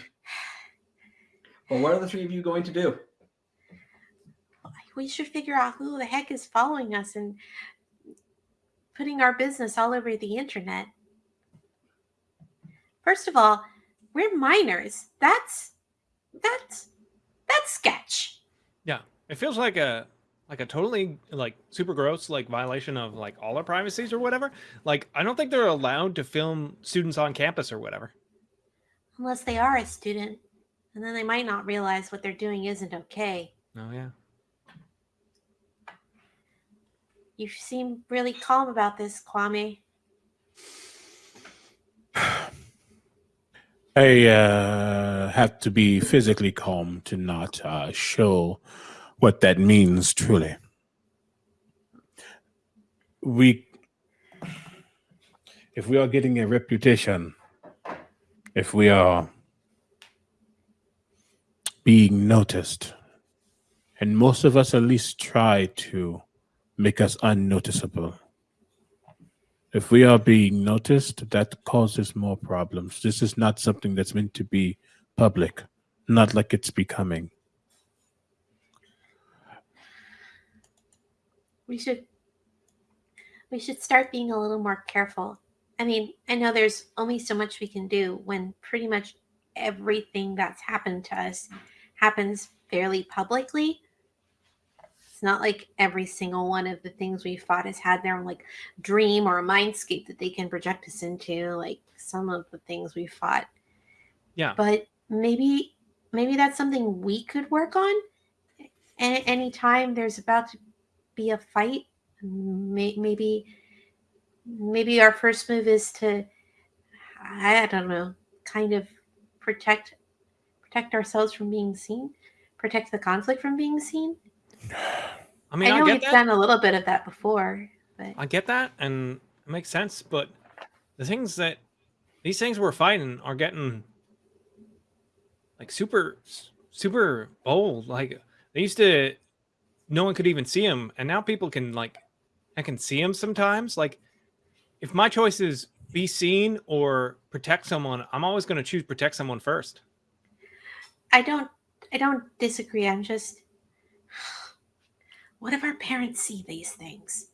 But what are the three of you going to do? We should figure out who the heck is following us and putting our business all over the internet. First of all, we're minors. That's that's that's sketch. Yeah, it feels like a like a totally like super gross like violation of like all our privacies or whatever. Like I don't think they're allowed to film students on campus or whatever. Unless they are a student. And then they might not realize what they're doing isn't okay. Oh yeah. You seem really calm about this, Kwame. I uh, have to be physically calm to not uh, show what that means truly. We, if we are getting a reputation, if we are being noticed, and most of us at least try to make us unnoticeable. If we are being noticed, that causes more problems. This is not something that's meant to be public, not like it's becoming. We should we should start being a little more careful. I mean, I know there's only so much we can do when pretty much everything that's happened to us happens fairly publicly. It's not like every single one of the things we fought has had their own like dream or a mindscape that they can project us into, like some of the things we fought. Yeah. But maybe maybe that's something we could work on. And anytime there's about to be a fight, may, maybe maybe our first move is to I don't know, kind of protect protect ourselves from being seen, protect the conflict from being seen. I mean, I I, know get we've that. done a little bit of that before, but I get that, and it makes sense. But the things that these things we're fighting are getting like super, super bold. Like they used to, no one could even see them, and now people can like, I can see them sometimes. Like, if my choice is be seen or protect someone, I'm always going to choose protect someone first. I don't I don't disagree. I'm just what if our parents see these things?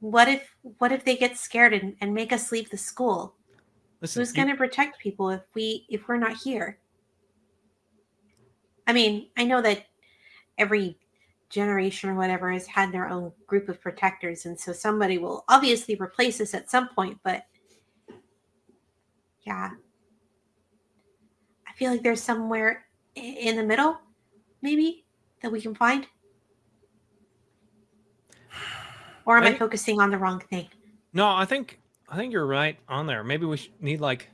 What if what if they get scared and, and make us leave the school? Listen, Who's going to protect people if we if we're not here? I mean, I know that every generation or whatever has had their own group of protectors, and so somebody will obviously replace us at some point. But yeah, I feel like there's somewhere in the middle, maybe that we can find. Or am I, I- focusing on the wrong thing? No, I think I think you're right on there. Maybe we should need like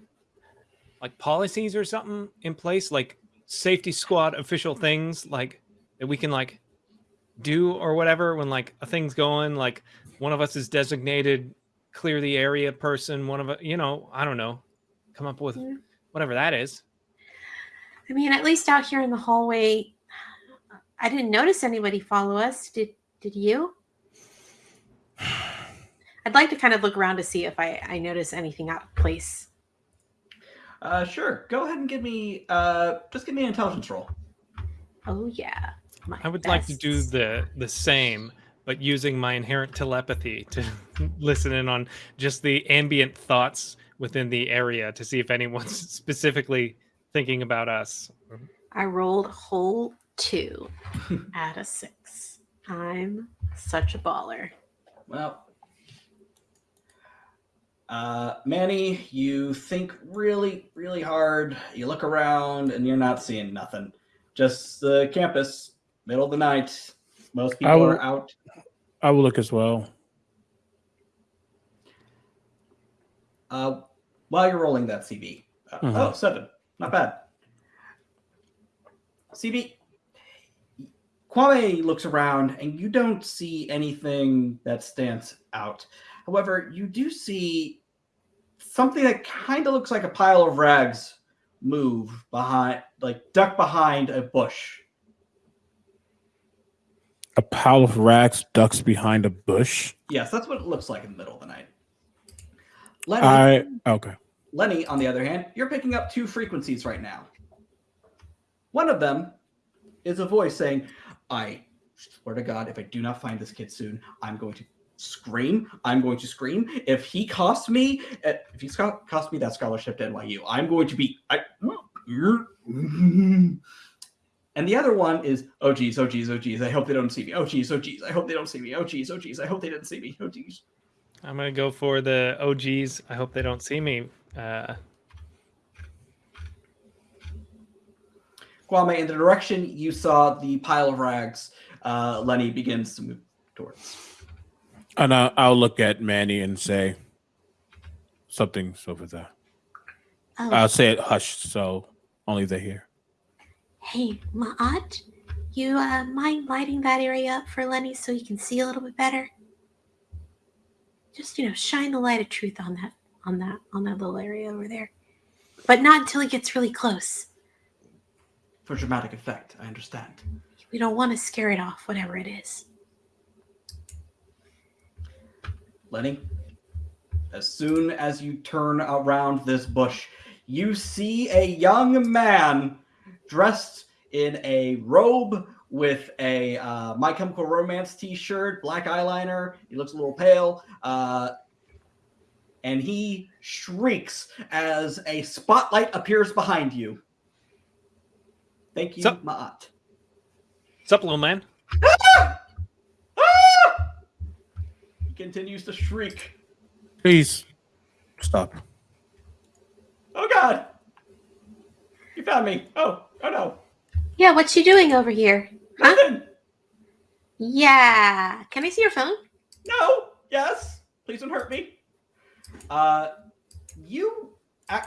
like policies or something in place, like safety squad official things, like that we can like do or whatever when like a thing's going. Like one of us is designated clear the area person. One of us, you know, I don't know, come up with Yeah. whatever that is. I mean, at least out here in the hallway, I didn't notice anybody follow us. Did did you? I'd like to kind of look around to see if I, I notice anything out of place. Uh, sure. Go ahead and give me uh, just give me an intelligence roll. Oh yeah. my I would like to do the the same, but using my inherent telepathy to listen in on just the ambient thoughts within the area to see if anyone's specifically thinking about us. I rolled a whole two out of six. I'm such a baller. Well, uh, Manny, you think really, really hard. You look around and you're not seeing nothing. Just the campus, middle of the night. Most people will- are out. I will look as well. Uh, while you're rolling that CB. Uh, Mhm. Oh, seven. Not bad. CB. Kwame looks around and you don't see anything that stands out. However, you do see something that kind of looks like a pile of rags move behind, like duck behind a bush. A pile of rags ducks behind a bush. Yes, that's what it looks like in the middle of the night. Lenny, I okay. Lenny, on the other hand, you're picking up two frequencies right now. One of them is a voice saying, I swear to God, if I do not find this kid soon, I'm going to scream. I'm going to scream. If he costs me, uh, if he co- cost me that scholarship to NYU, I'm going to be. I, and the other one is, oh geez, oh geez, oh geez, I hope they don't see me. Oh geez, oh geez, I hope they don't see me. Oh geez, oh geez, I hope they didn't see me. Oh geez. I'm gonna go for the oh OGs. I hope they don't see me. Uh, Kwame, in the direction you saw the pile of rags, uh, Lenny begins to move towards. And I, I'll look at Manny and say, "Something's over there." Oh, I'll say it hushed, so only they hear. hey, Ma'at, you uh, mind lighting that area up for Lenny so he can see a little bit better? Just you know, shine the light of truth on that, on that, on that little area over there, but not until he gets really close. For dramatic effect, I understand. We don't want to scare it off, whatever it is. Lenny, as soon as you turn around this bush, you see a young man dressed in a robe with a uh, My Chemical Romance t-shirt, black eyeliner. He looks a little pale, uh, and he shrieks as a spotlight appears behind you. Thank you, So- Ma'at. sup, little man? Ah! He continues to shriek. Please stop. Oh God! You found me. Oh, oh no. Yeah, what you doing over here? Huh? Nothing. Yeah. Can I see your phone? No. Yes. Please don't hurt me. Uh, you, uh,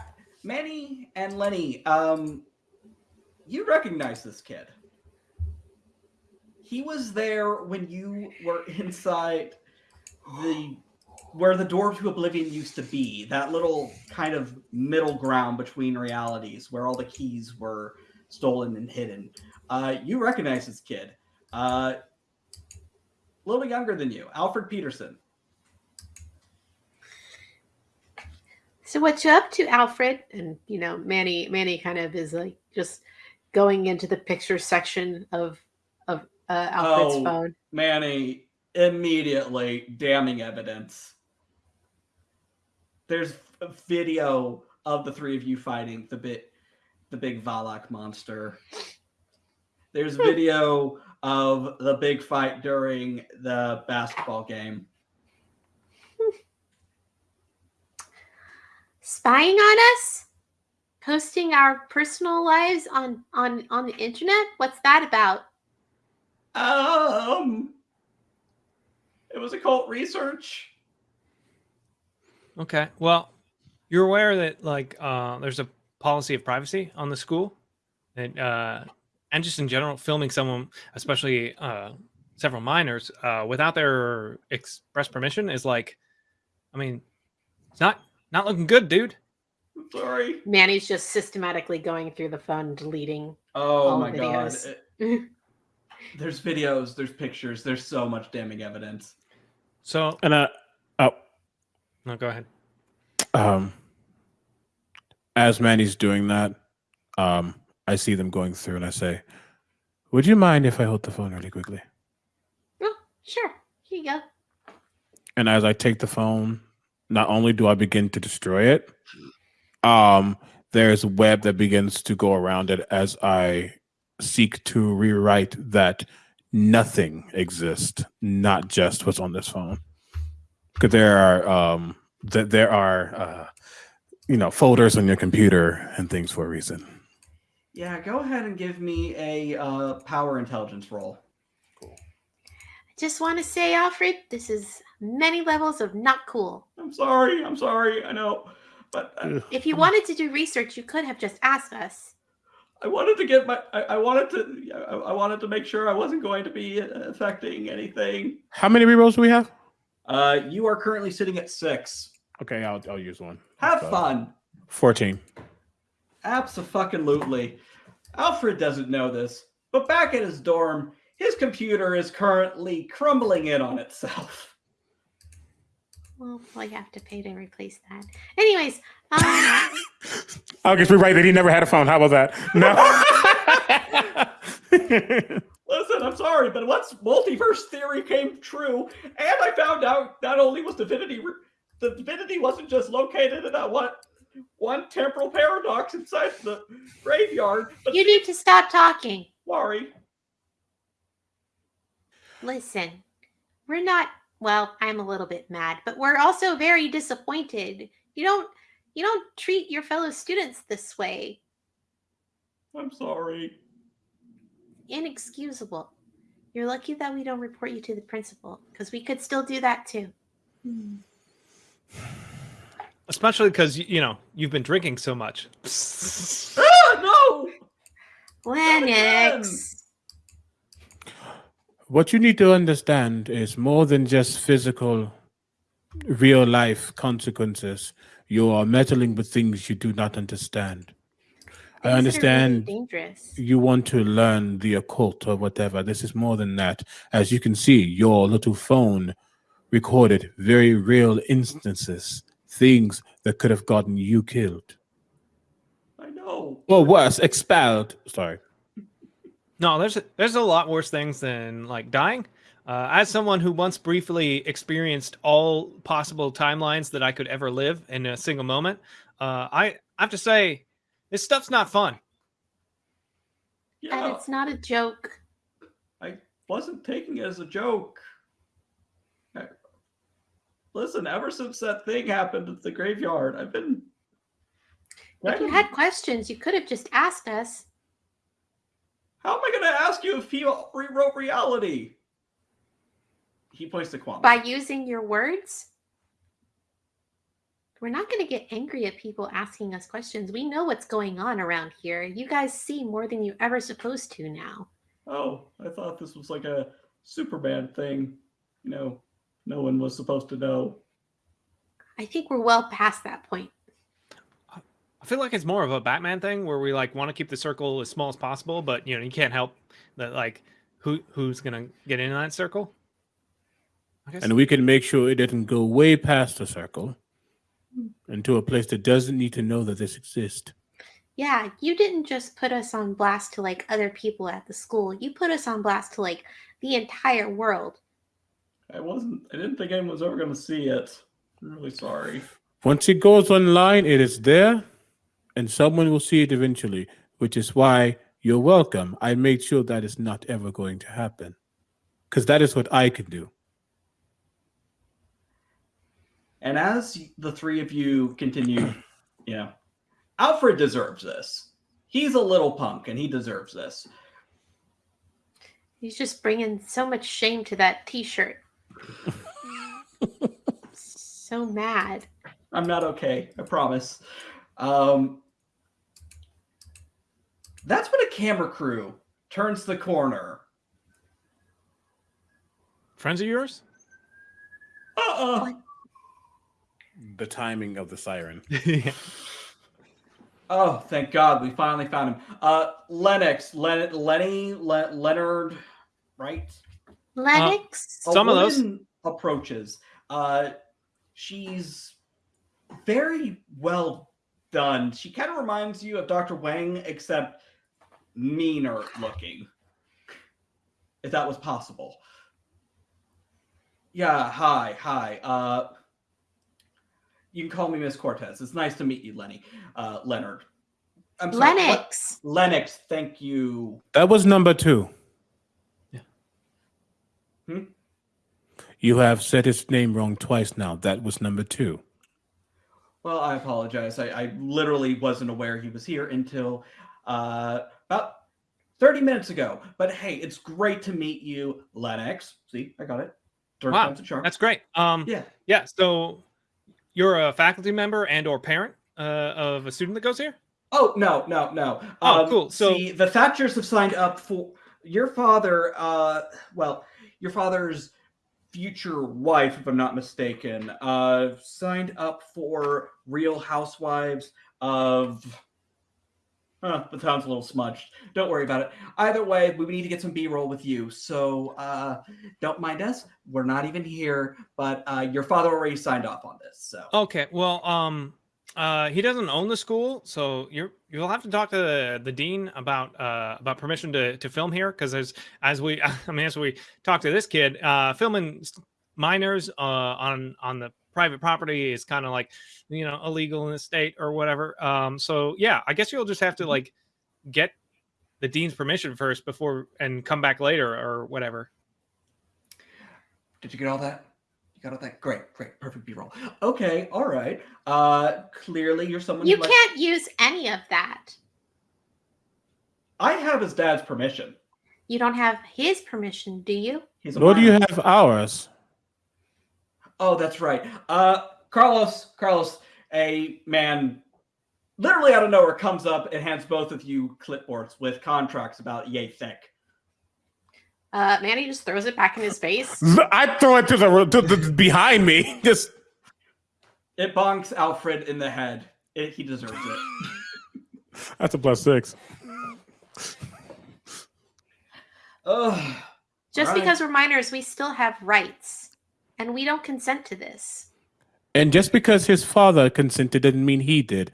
Manny and Lenny, um, you recognize this kid. He was there when you were inside the where the door to oblivion used to be that little kind of middle ground between realities where all the keys were stolen and hidden uh, you recognize this kid uh, a little younger than you alfred peterson So what you up to, Alfred? And you know, Manny Manny kind of is like just going into the picture section of of uh, Alfred's Oh. phone. manny immediately damning evidence there's a video of the three of you fighting the bit the big valak monster there's video of the big fight during the basketball game Spying on us? Posting our personal lives on on on the internet? What's that about? um it was occult research Okay. Well, you're aware that like uh, there's a policy of privacy on the school, and uh, and just in general, filming someone, especially uh, several minors, uh, without their express permission is like, I mean, it's not not looking good, dude. I'm sorry Manny's just systematically going through the phone, deleting. Oh all my the god. videos. It- there's videos, there's pictures, there's so much damning evidence. So And uh oh, no, go ahead. um, as Manny's doing that, um, I see them going through, and I say, "Would you mind if I hold the phone really quickly?" Oh, sure. Here you go. And as I take the phone, not only do I begin to destroy it, um, there's a web that begins to go around it as I seek to rewrite that nothing exists, not just what's on this phone. Because there are um, that there are uh, you know folders on your computer and things for a reason. Yeah, go ahead and give me a uh, power intelligence roll. Cool. I just want to say, Alfred, this is many levels of not cool. I'm sorry. I'm sorry. I know, but uh, If you wanted to do research, you could have just asked us. I wanted to get my. I, I wanted to. I, I wanted to make sure I wasn't going to be uh, affecting anything. How many rerolls do we have? Uh, you are currently sitting at six. Okay, I'll I'll use one. Have So, fun. Fourteen. Absolutely. Alfred doesn't know this, but back at his dorm, his computer is currently crumbling in on itself. Well, well, you have to pay to replace that. Anyways, um, I'll just rewrite that he never had a phone. How about that? No. Listen, I'm sorry, but once multiverse theory came true, and I found out not only was divinity, re- the divinity wasn't just located in that one, one temporal paradox inside the graveyard, but you need to stop talking. sorry. Listen, we're not. Well, I'm a little bit mad, but we're also very disappointed. You don't. You don't treat your fellow students this way. I'm sorry. Inexcusable. You're lucky that we don't report you to the principal, because we could still do that too. Especially because you know you've been drinking so much. Ah, no! Lennox. What you need to understand is more than just physical, real life consequences. You are meddling with things you do not understand. I Things that really understand dangerous. you want to learn the occult or whatever. This is more than that. As you can see, your little phone recorded very real instances, things that could have gotten you killed. I know. Or worse, expelled. Sorry. No, there's there's a lot worse things than like dying. Uh, as someone who once briefly experienced all possible timelines that I could ever live in a single moment, uh, I I have to say this stuff's not fun. Yeah. And it's not a joke. I wasn't taking it as a joke. I- Listen, ever since that thing happened at the graveyard, I've been. If you had questions, you could have just asked us. How am I going to ask you if he rewrote reality? He points to Kwame. by using your words. We're not going to get angry at people asking us questions. We know what's going on around here. You guys see more than you're ever supposed to now. Oh, I thought this was like a Superman thing. You know, no one was supposed to know. I think we're well past that point. I feel like it's more of a Batman thing where we like want to keep the circle as small as possible, but you know you can't help that like who who's gonna get in that circle. I guess And we can make sure it doesn't go way past the circle hmm. into a place that doesn't need to know that this exists. Yeah, you didn't just put us on blast to like other people at the school. You put us on blast to like the entire world. I wasn't. I didn't think anyone was ever going to see it. I'm really sorry. Once it goes online, it is there, and someone will see it eventually, which is why you're welcome. I made sure that is not ever going to happen. Because that is what I can do. And as the three of you continue, you know, Alfred deserves this. He's a little punk, and he deserves this. He's just bringing so much shame to that T-shirt. so mad. I'm not okay. I promise. Um, that's when a camera crew turns the corner. friends of yours. Uh-uh. The timing of the siren. yeah. Oh, thank God, we finally found him. Uh, Lennox, Len- Lenny, Le- Leonard, right? Lennox. A Some of those. approaches. Uh, she's very well done. She kind of reminds you of Dr. Wang, except meaner looking. If that was possible. Yeah, hi, hi. Uh, You can call me Miss Cortez. It's nice to meet you, Lenny. Uh, Leonard. I'm sorry, what- Lennox. Lennox, thank you. That was number two. Yeah. Hmm? You have said his name wrong twice now. That was number two. Well, I apologize. I, I literally wasn't aware he was here until uh, about 30 minutes ago. But hey, it's great to meet you, Lennox. See, I got it. Third Wow. That's great. Um, yeah. yeah. So you're a faculty member and or parent uh, of a student that goes here. Oh no, no, no. Oh, cool. So- see, the Thatchers have signed up for your father. Uh, well, your father's future wife, if I'm not mistaken, uh, signed up for Real Housewives of. Huh, the town's a little smudged. Don't worry about it. Either way, we need to get some B-roll with you. So uh, don't mind us. We're not even here, but uh, your father already signed off on this. So Okay. Well, um, uh, he doesn't own the school, so you're you'll have to talk to the, the dean about uh about permission to to film here because as as we I mean as we talk to this kid, uh, filming minors uh on on the private property is kind of like you know illegal in the state or whatever. Um, so yeah, I guess you'll just have to like get the dean's permission first before and come back later or whatever. Did you get all that? You got all that? Great, great, perfect B-roll. Okay, all right. Uh clearly you're someone You who can't use any of that. I have his dad's permission. You don't have his permission, do you? He's Nor do you have ours. Oh, that's right. Uh Carlos, Carlos, a man literally out of nowhere comes up and hands both of you clipboards with contracts about yay thick. Uh, Manny just throws it back in his face. I throw it to the, to the behind me. Just It bonks Alfred in the head. It, he deserves it. that's a plus six. Ugh. Just Alright. because we're minors, we still have rights, and we don't consent to this. And just because his father consented didn't mean he did.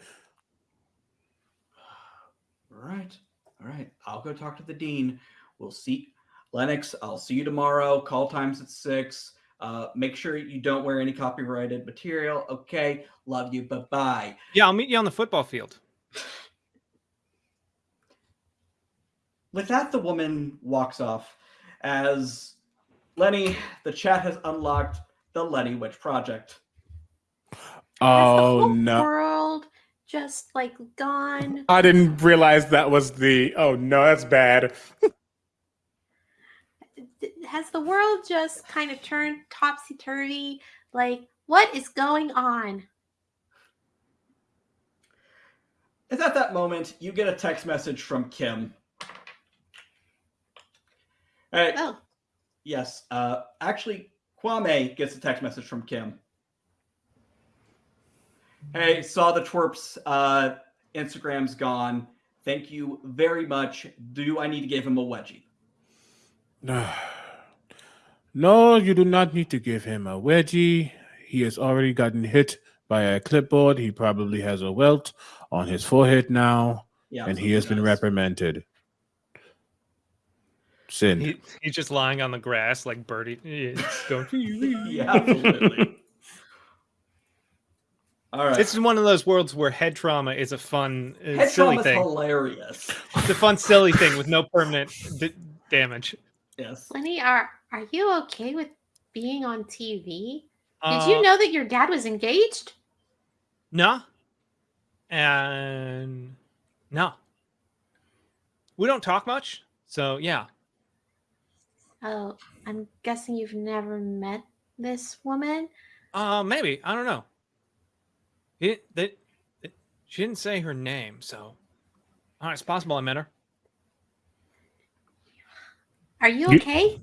All right. All right. I'll go talk to the dean. We'll see. Lennox, I'll see you tomorrow. Call times at six. Uh, make sure you don't wear any copyrighted material. Okay. Love you. Bye bye. Yeah, I'll meet you on the football field. With that, the woman walks off as Lenny, the chat has unlocked the Lenny Witch Project. Has the Oh whole no. world just like gone? I didn't realize that was the oh no, that's bad. Has the world just kind of turned topsy turvy? Like, what is going on? And at that moment, you get a text message from Kim. Hey, Oh, yes. Uh, actually, Kwame gets a text message from Kim. Hey, saw the twerp's uh, Instagram's gone. Thank you very much. Do I need to give him a wedgie? No, No, you do not need to give him a wedgie. He has already gotten hit by a clipboard. He probably has a welt on his forehead now, Yeah, and he has been reprimanded. Sin. He, he's just lying on the grass like Birdie. Yeah, it's going, yeah, absolutely. All right. This is one of those worlds where head trauma is a fun, uh, Head silly trauma's thing. hilarious. It's a fun, silly thing with no permanent d- damage. Yes. Lenny, are are you okay with being on TV? Did Uh, you know that your dad was engaged? No. And no. We don't talk much. So, yeah. Oh, I'm guessing you've never met this woman. Uh, maybe. I don't know. He, they, they- she didn't say her name. So, uh, it's possible I met her. Are you You- okay?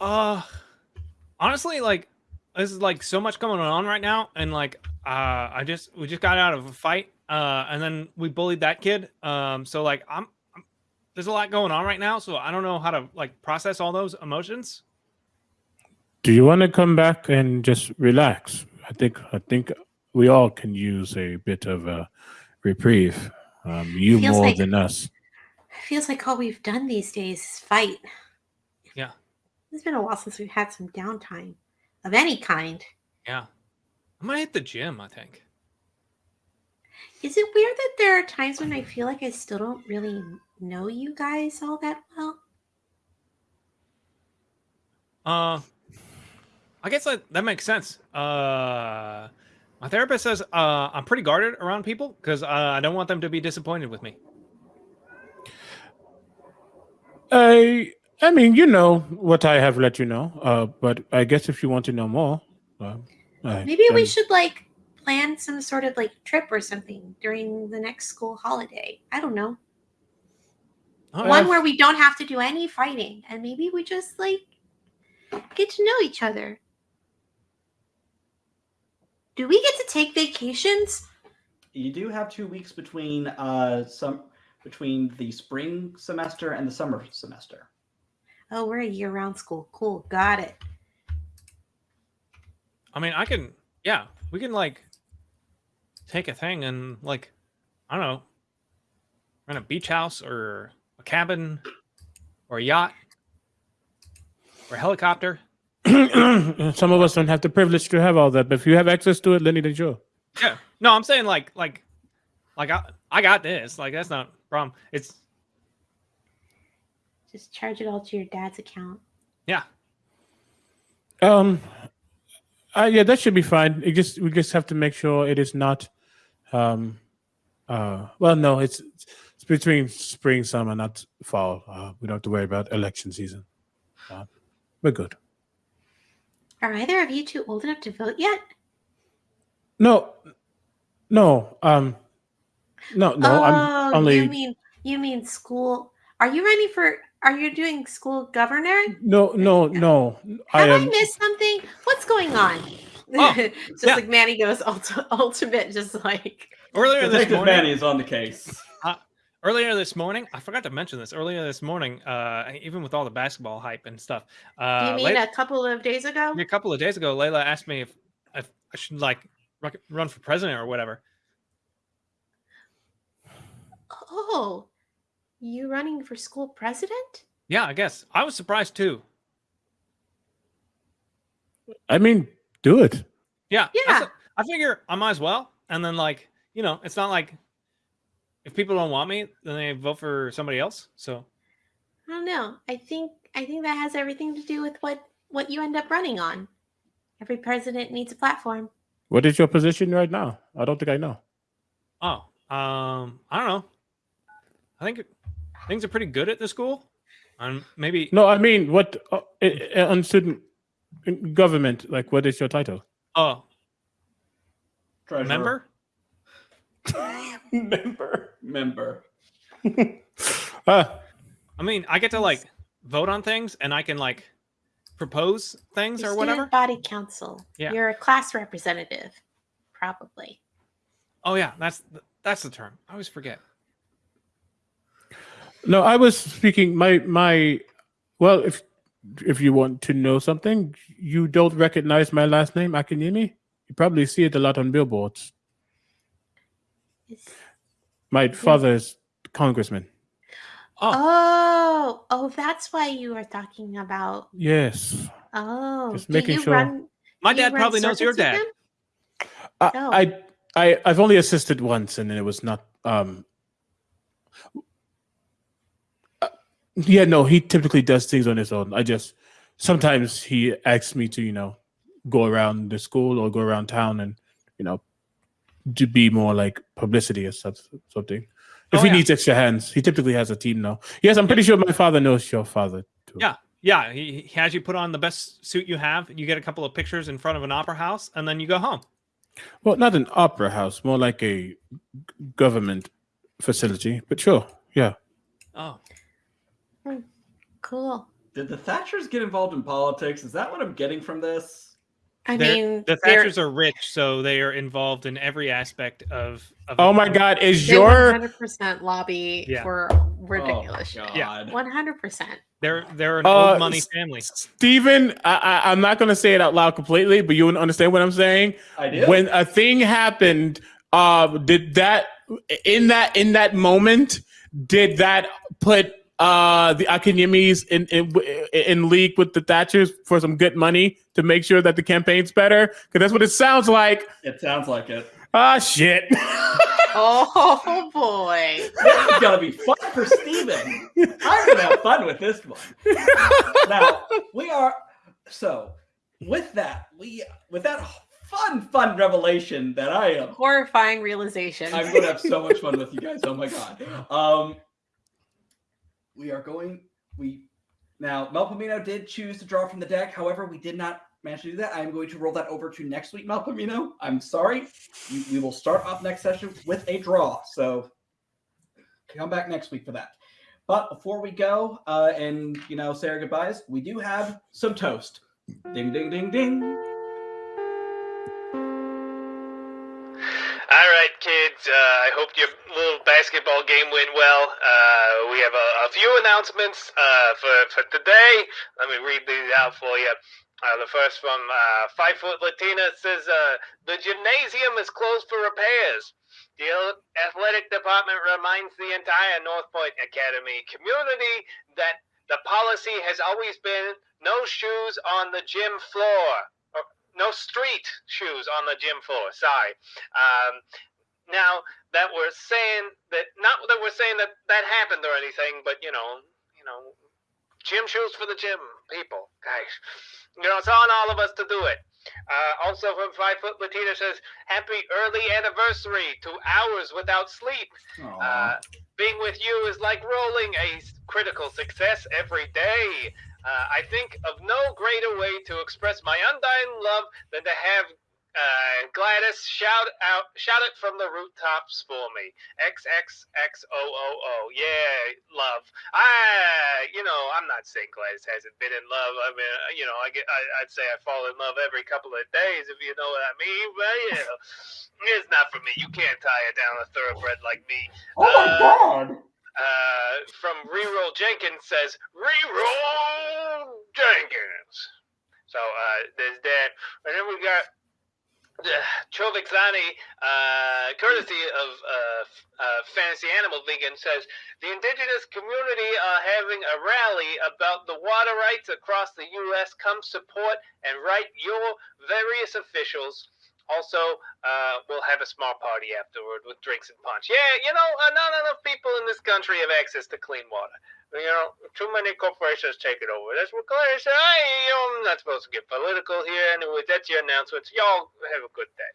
Uh, honestly, like, this is like so much going on right now. And like, uh, I just, we just got out of a fight. Uh, and then we bullied that kid. Um, so like, I'm, I'm there's a lot going on right now. So I don't know how to like process all those emotions. Do you want to come back and just relax? I think I think we all can use a bit of a reprieve. Um, you Feels more like- than us. Feels like all we've done these days is fight. Yeah. It's been a while since we've had some downtime of any kind. Yeah. I might hit the gym. I think. Is it weird that there are times when I feel like I still don't really know you guys all that well? Uh, I guess that that makes sense. Uh, my therapist says uh, I'm pretty guarded around people because uh, I don't want them to be disappointed with me. I I mean, you know what I have let you know. Uh, but I guess if you want to know more, uh, I- Maybe we then- should like plan some sort of like trip or something during the next school holiday. I don't know. Oh, One yeah. where we don't have to do any fighting and maybe we just like get to know each other. Do we get to take vacations? You do have two weeks between uh some between the spring semester and the summer semester. Oh, we're a year round school. Cool. Got it. I mean, I can. Yeah, we can like take a thing and like I don't know, rent a beach house or a cabin or a yacht or a helicopter. Some of us don't have the privilege to have all that, but if you have access to it, Lenny, then sure. Yeah. No, I'm saying like like like I I got this. Like that's not a problem. It's Just charge it all to your dad's account. yeah. Um, uh, yeah, that should be fine. It just we just have to make sure it is not, um, uh, well, no, it's it's between spring, summer, not fall. Uh, we don't have to worry about election season. Uh, we're good. Are either of you two old enough to vote yet? No, no, um, no, no. oh, I'm only you mean you mean school? Are you ready for? Are you doing school governor? no, no, no. I Have I, am. missed something? What's going on? Oh, just yeah. like Manny goes ulti- ultimate, just like Earlier this Detective morning, Manny is on the case. Earlier this morning, I forgot to mention this. Earlier this morning, uh, even with all the basketball hype and stuff, uh, you mean Lay- a couple of days ago? a couple of days ago, Layla asked me if, if I should like run for president or whatever. Oh, you running for school president? Yeah, I guess I was surprised too. I mean, do it. Yeah, I Yeah. s- I figure I might as well. And then like you know, it's not like if people don't want me, then they vote for somebody else. So I don't know. I think I think that has everything to do with what what you end up running on. Every president needs a platform. What is your position right now? I don't think I know. oh, um, I don't know. I think things are pretty good at the school. And maybe No, I mean, what uh, uh, on student government? Like, what is your title? oh, Treasurer. member. Member. Member. Ah, I mean, I get to like vote on things, and I can like propose things Your or whatever. body council. Yeah. You're a class representative, probably. Oh yeah, that's th- that's the term. I always forget. no, I was speaking. My my. Well, if if you want to know something, you don't recognize my last name, Akinyemi. You probably see it a lot on billboards. Is- My father is congressman. Oh, Oh, oh, that's why you are talking about. Yes, Oh, Just making sure. run? my dad probably knows your dad. I, Oh. I I I've only assisted once, and it was not. Um, uh, yeah, no, he typically does things on his own. I just sometimes he asks me to, you know, go around the school or go around town and, you know, to be more like publicity or something. If Oh, he yeah. needs extra hands, he typically has a team now. Yes, I'm pretty sure my father knows your father too. Yeah. Yeah, he, he has you put on the best suit you have. You get a couple of pictures in front of an opera house, and then you go home. Well, not an opera house, more like a government facility. But sure, yeah. Oh, Cool. Did the Thatchers get involved in politics? Is that what I'm getting from this? I They're- mean, the they're- Thatchers are rich, so they are involved in every aspect of. of Oh my God, is they your 100% lobby Yeah. for ridiculous Oh, shit. 100%. They're they're an Uh, old money s- family. Steven, I, I, I'm not going to say it out loud completely, but you would understand what I'm saying. I did. When a thing happened, uh, did that in that in that moment? Did that put uh, the Akinyemis in, in in league with the Thatchers for some good money to make sure that the campaign's better? Because that's what it sounds like. It sounds like it. Ah, shit. Oh boy. This is gonna be fun for Steven. I'm gonna have fun with this one. Now we are so with that, we with that fun, fun revelation that I am Horrifying realization. I'm gonna have so much fun with you guys. Oh my god. Um we are going we now Melpomino did choose to draw from the deck. However, we did not manage to do that. I'm going to roll that over to next week, Melpomino. I'm sorry. We, will start off next session with a draw. So come back next week for that. But before we go uh, and you know say our goodbyes, we do have some toast. Ding ding ding ding. All right, kids. Uh, I hope your little basketball game went well. Uh, we have a, a few announcements uh, for for today. Let me read these out for you. Uh, the first from uh, Five Foot Latina says uh, the gymnasium is closed for repairs. The athletic department reminds the entire North Point Academy community that the policy has always been no shoes on the gym floor. No street shoes on the gym floor. Sorry. Um, now that we're saying that, not that we're saying that that happened or anything, but you know, you know, gym shoes for the gym people, guys. You know, it's on all of us to do it. Uh, also from Five Foot Latina says, "Happy early anniversary to hours without sleep." Uh, being with you is like rolling a critical success every day. Uh, I think of no greater way to express my undying love than to have uh, Gladys shout out, shout it from the rooftops for me. X X X O O O. Yeah, love. I, you know, I'm not saying Gladys hasn't been in love. I mean, uh, you know, I get, I, I'd say I fall in love every couple of days, if you know what I mean. But you know, it's not for me. You can't tie it down a thoroughbred like me. Oh my Uh, god. Uh, from Reroll Jenkins says, Reroll Jenkins. So uh, there's that. And then we got uh, Chovik Zani, uh, courtesy of uh, uh, Fantasy Animal Vegan, says the indigenous community are having a rally about the water rights across the U.S. Come support and write your various officials. Also, uh, we'll have a small party afterward with drinks and punch. Yeah, you know, uh, not enough people in this country have access to clean water. You know, too many corporations take it over. That's what Claire said. Hey, you know, I'm not supposed to get political here. Anyway, that's your announcements. Y'all have a good day.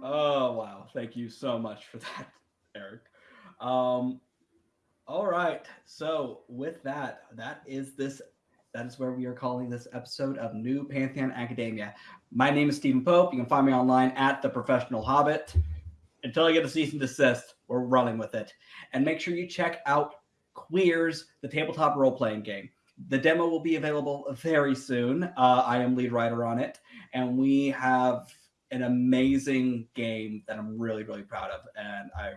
Oh wow! Thank you so much for that, Eric. Um, all right. So with that, that is this. That is where we are calling this episode of New Pantheon Academia. My name is Stephen Pope. You can find me online at the Professional Hobbit. Until I get a cease and desist, we're running with it. And make sure you check out Queers, the tabletop role playing game. The demo will be available very soon. Uh, I am lead writer on it, and we have an amazing game that I'm really, really proud of. And I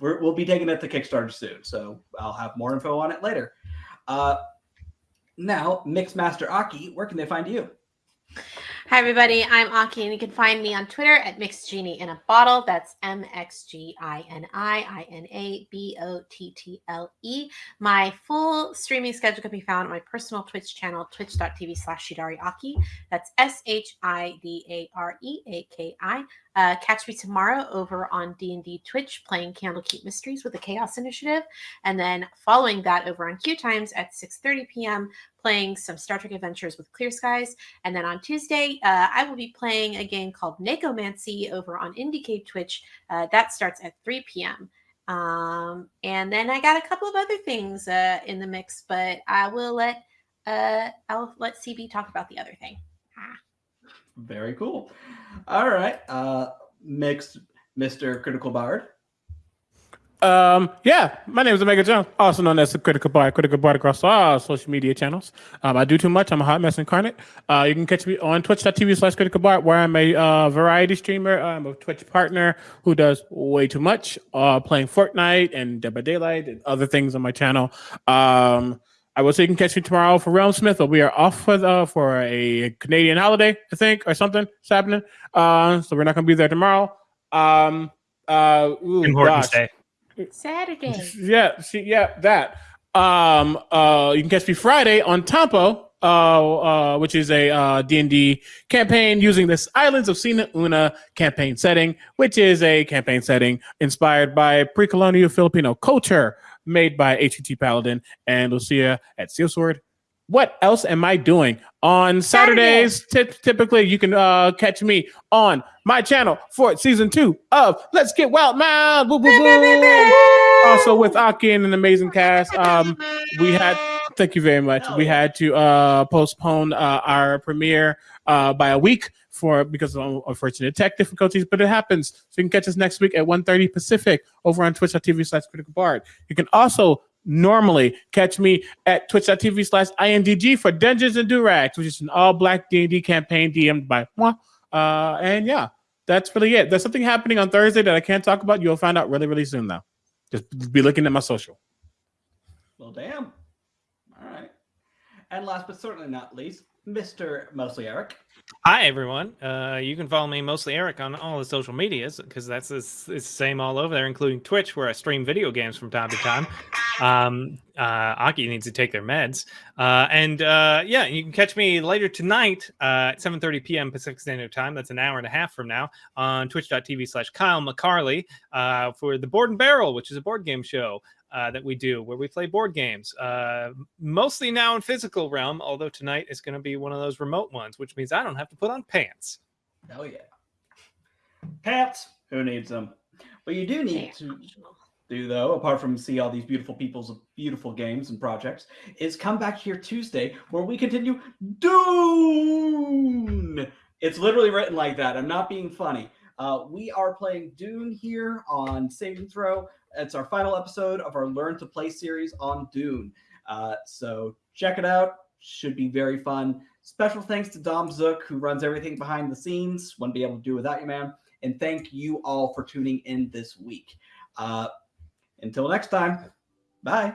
we're, we'll be taking it to Kickstarter soon, so I'll have more info on it later. Uh, now, Mixmaster Aki, where can they find you? Hi, everybody. I'm Aki, and you can find me on Twitter at Mixed Genie in a Bottle. That's M X G I N I I N A B O T T L E. My full streaming schedule can be found on my personal Twitch channel, twitch.tv slash Shidare Aki. That's S H I D A R E A K I. Uh, catch me tomorrow over on D&D Twitch playing Candlekeep Mysteries with the Chaos Initiative. And then following that over on Q Times at 6.30 p.m. playing some Star Trek Adventures with Clear Skies. And then on Tuesday, uh, I will be playing a game called Nakomancy over on IndieCade Twitch. Uh, that starts at 3 p.m. Um, and then I got a couple of other things uh, in the mix, but I will let uh, I'll let CB talk about the other thing. Ah. Very cool. All right, uh, mixed Mr. Critical Bard. Um, yeah, my name is Omega Jones, also known as the Critical Bard, Critical Bard across all social media channels. Um, I do too much. I'm a hot mess incarnate. Uh, you can catch me on twitch.tv slash critical bard, where I'm a uh, variety streamer. I'm a Twitch partner who does way too much, uh, playing Fortnite and Dead by Daylight and other things on my channel. Um, I will say you can catch me tomorrow for Realm Smith. But we are off for the, for a Canadian holiday, I think, or something. It's happening. Uh, so we're not going to be there tomorrow. Um, Uh, ooh, gosh. Day. Saturday. Yeah, see, yeah, that. Um, uh, you can catch me Friday on Tampo, uh, uh, which is a uh, D&D campaign using this Islands of Sina Una campaign setting, which is a campaign setting inspired by pre-colonial Filipino culture made by HUT Paladin and Lucia at Seal Sword. What else am I doing on Saturdays? Ty- typically, you can uh, catch me on my channel for season two of Let's Get Wild Man. Woo, woo, woo. Also with Aki and an amazing cast. Um, we had thank you very much. We had to uh, postpone uh, our premiere uh, by a week for because of unfortunate tech difficulties, but it happens. So you can catch us next week at 1.30 Pacific over on twitch.tv slash critical bard. You can also normally catch me at twitch.tv slash indg for Dungeons and Durags, which is an all-black D&D campaign DM'd by moi. Uh, and yeah, that's really it. There's something happening on Thursday that I can't talk about. You'll find out really, really soon, though. Just be looking at my social. Well, damn. All right. And last but certainly not least, Mr. Mostly Eric. Hi everyone. Uh, you can follow me mostly Eric on all the social medias because that's it's, the same all over there, including Twitch, where I stream video games from time to time. Um, uh, Aki needs to take their meds, uh, and uh, yeah, you can catch me later tonight uh, at 7:30 p.m. Pacific Standard Time. That's an hour and a half from now on Twitch.tv/slash Kyle McCarley uh, for the Board and Barrel, which is a board game show uh, that we do where we play board games, uh, mostly now in physical realm. Although tonight is going to be one of those remote ones, which means I don't have to put on pants. Oh yeah. Pants. Who needs them? But you do need to do though, apart from see all these beautiful people's beautiful games and projects, is come back here Tuesday where we continue Dune. It's literally written like that. I'm not being funny. Uh, we are playing Dune here on Saving Throw. It's our final episode of our Learn to Play series on Dune. Uh, so check it out. Should be very fun. Special thanks to Dom Zook, who runs everything behind the scenes. Wouldn't be able to do without you, man. And thank you all for tuning in this week. Uh, until next time, bye.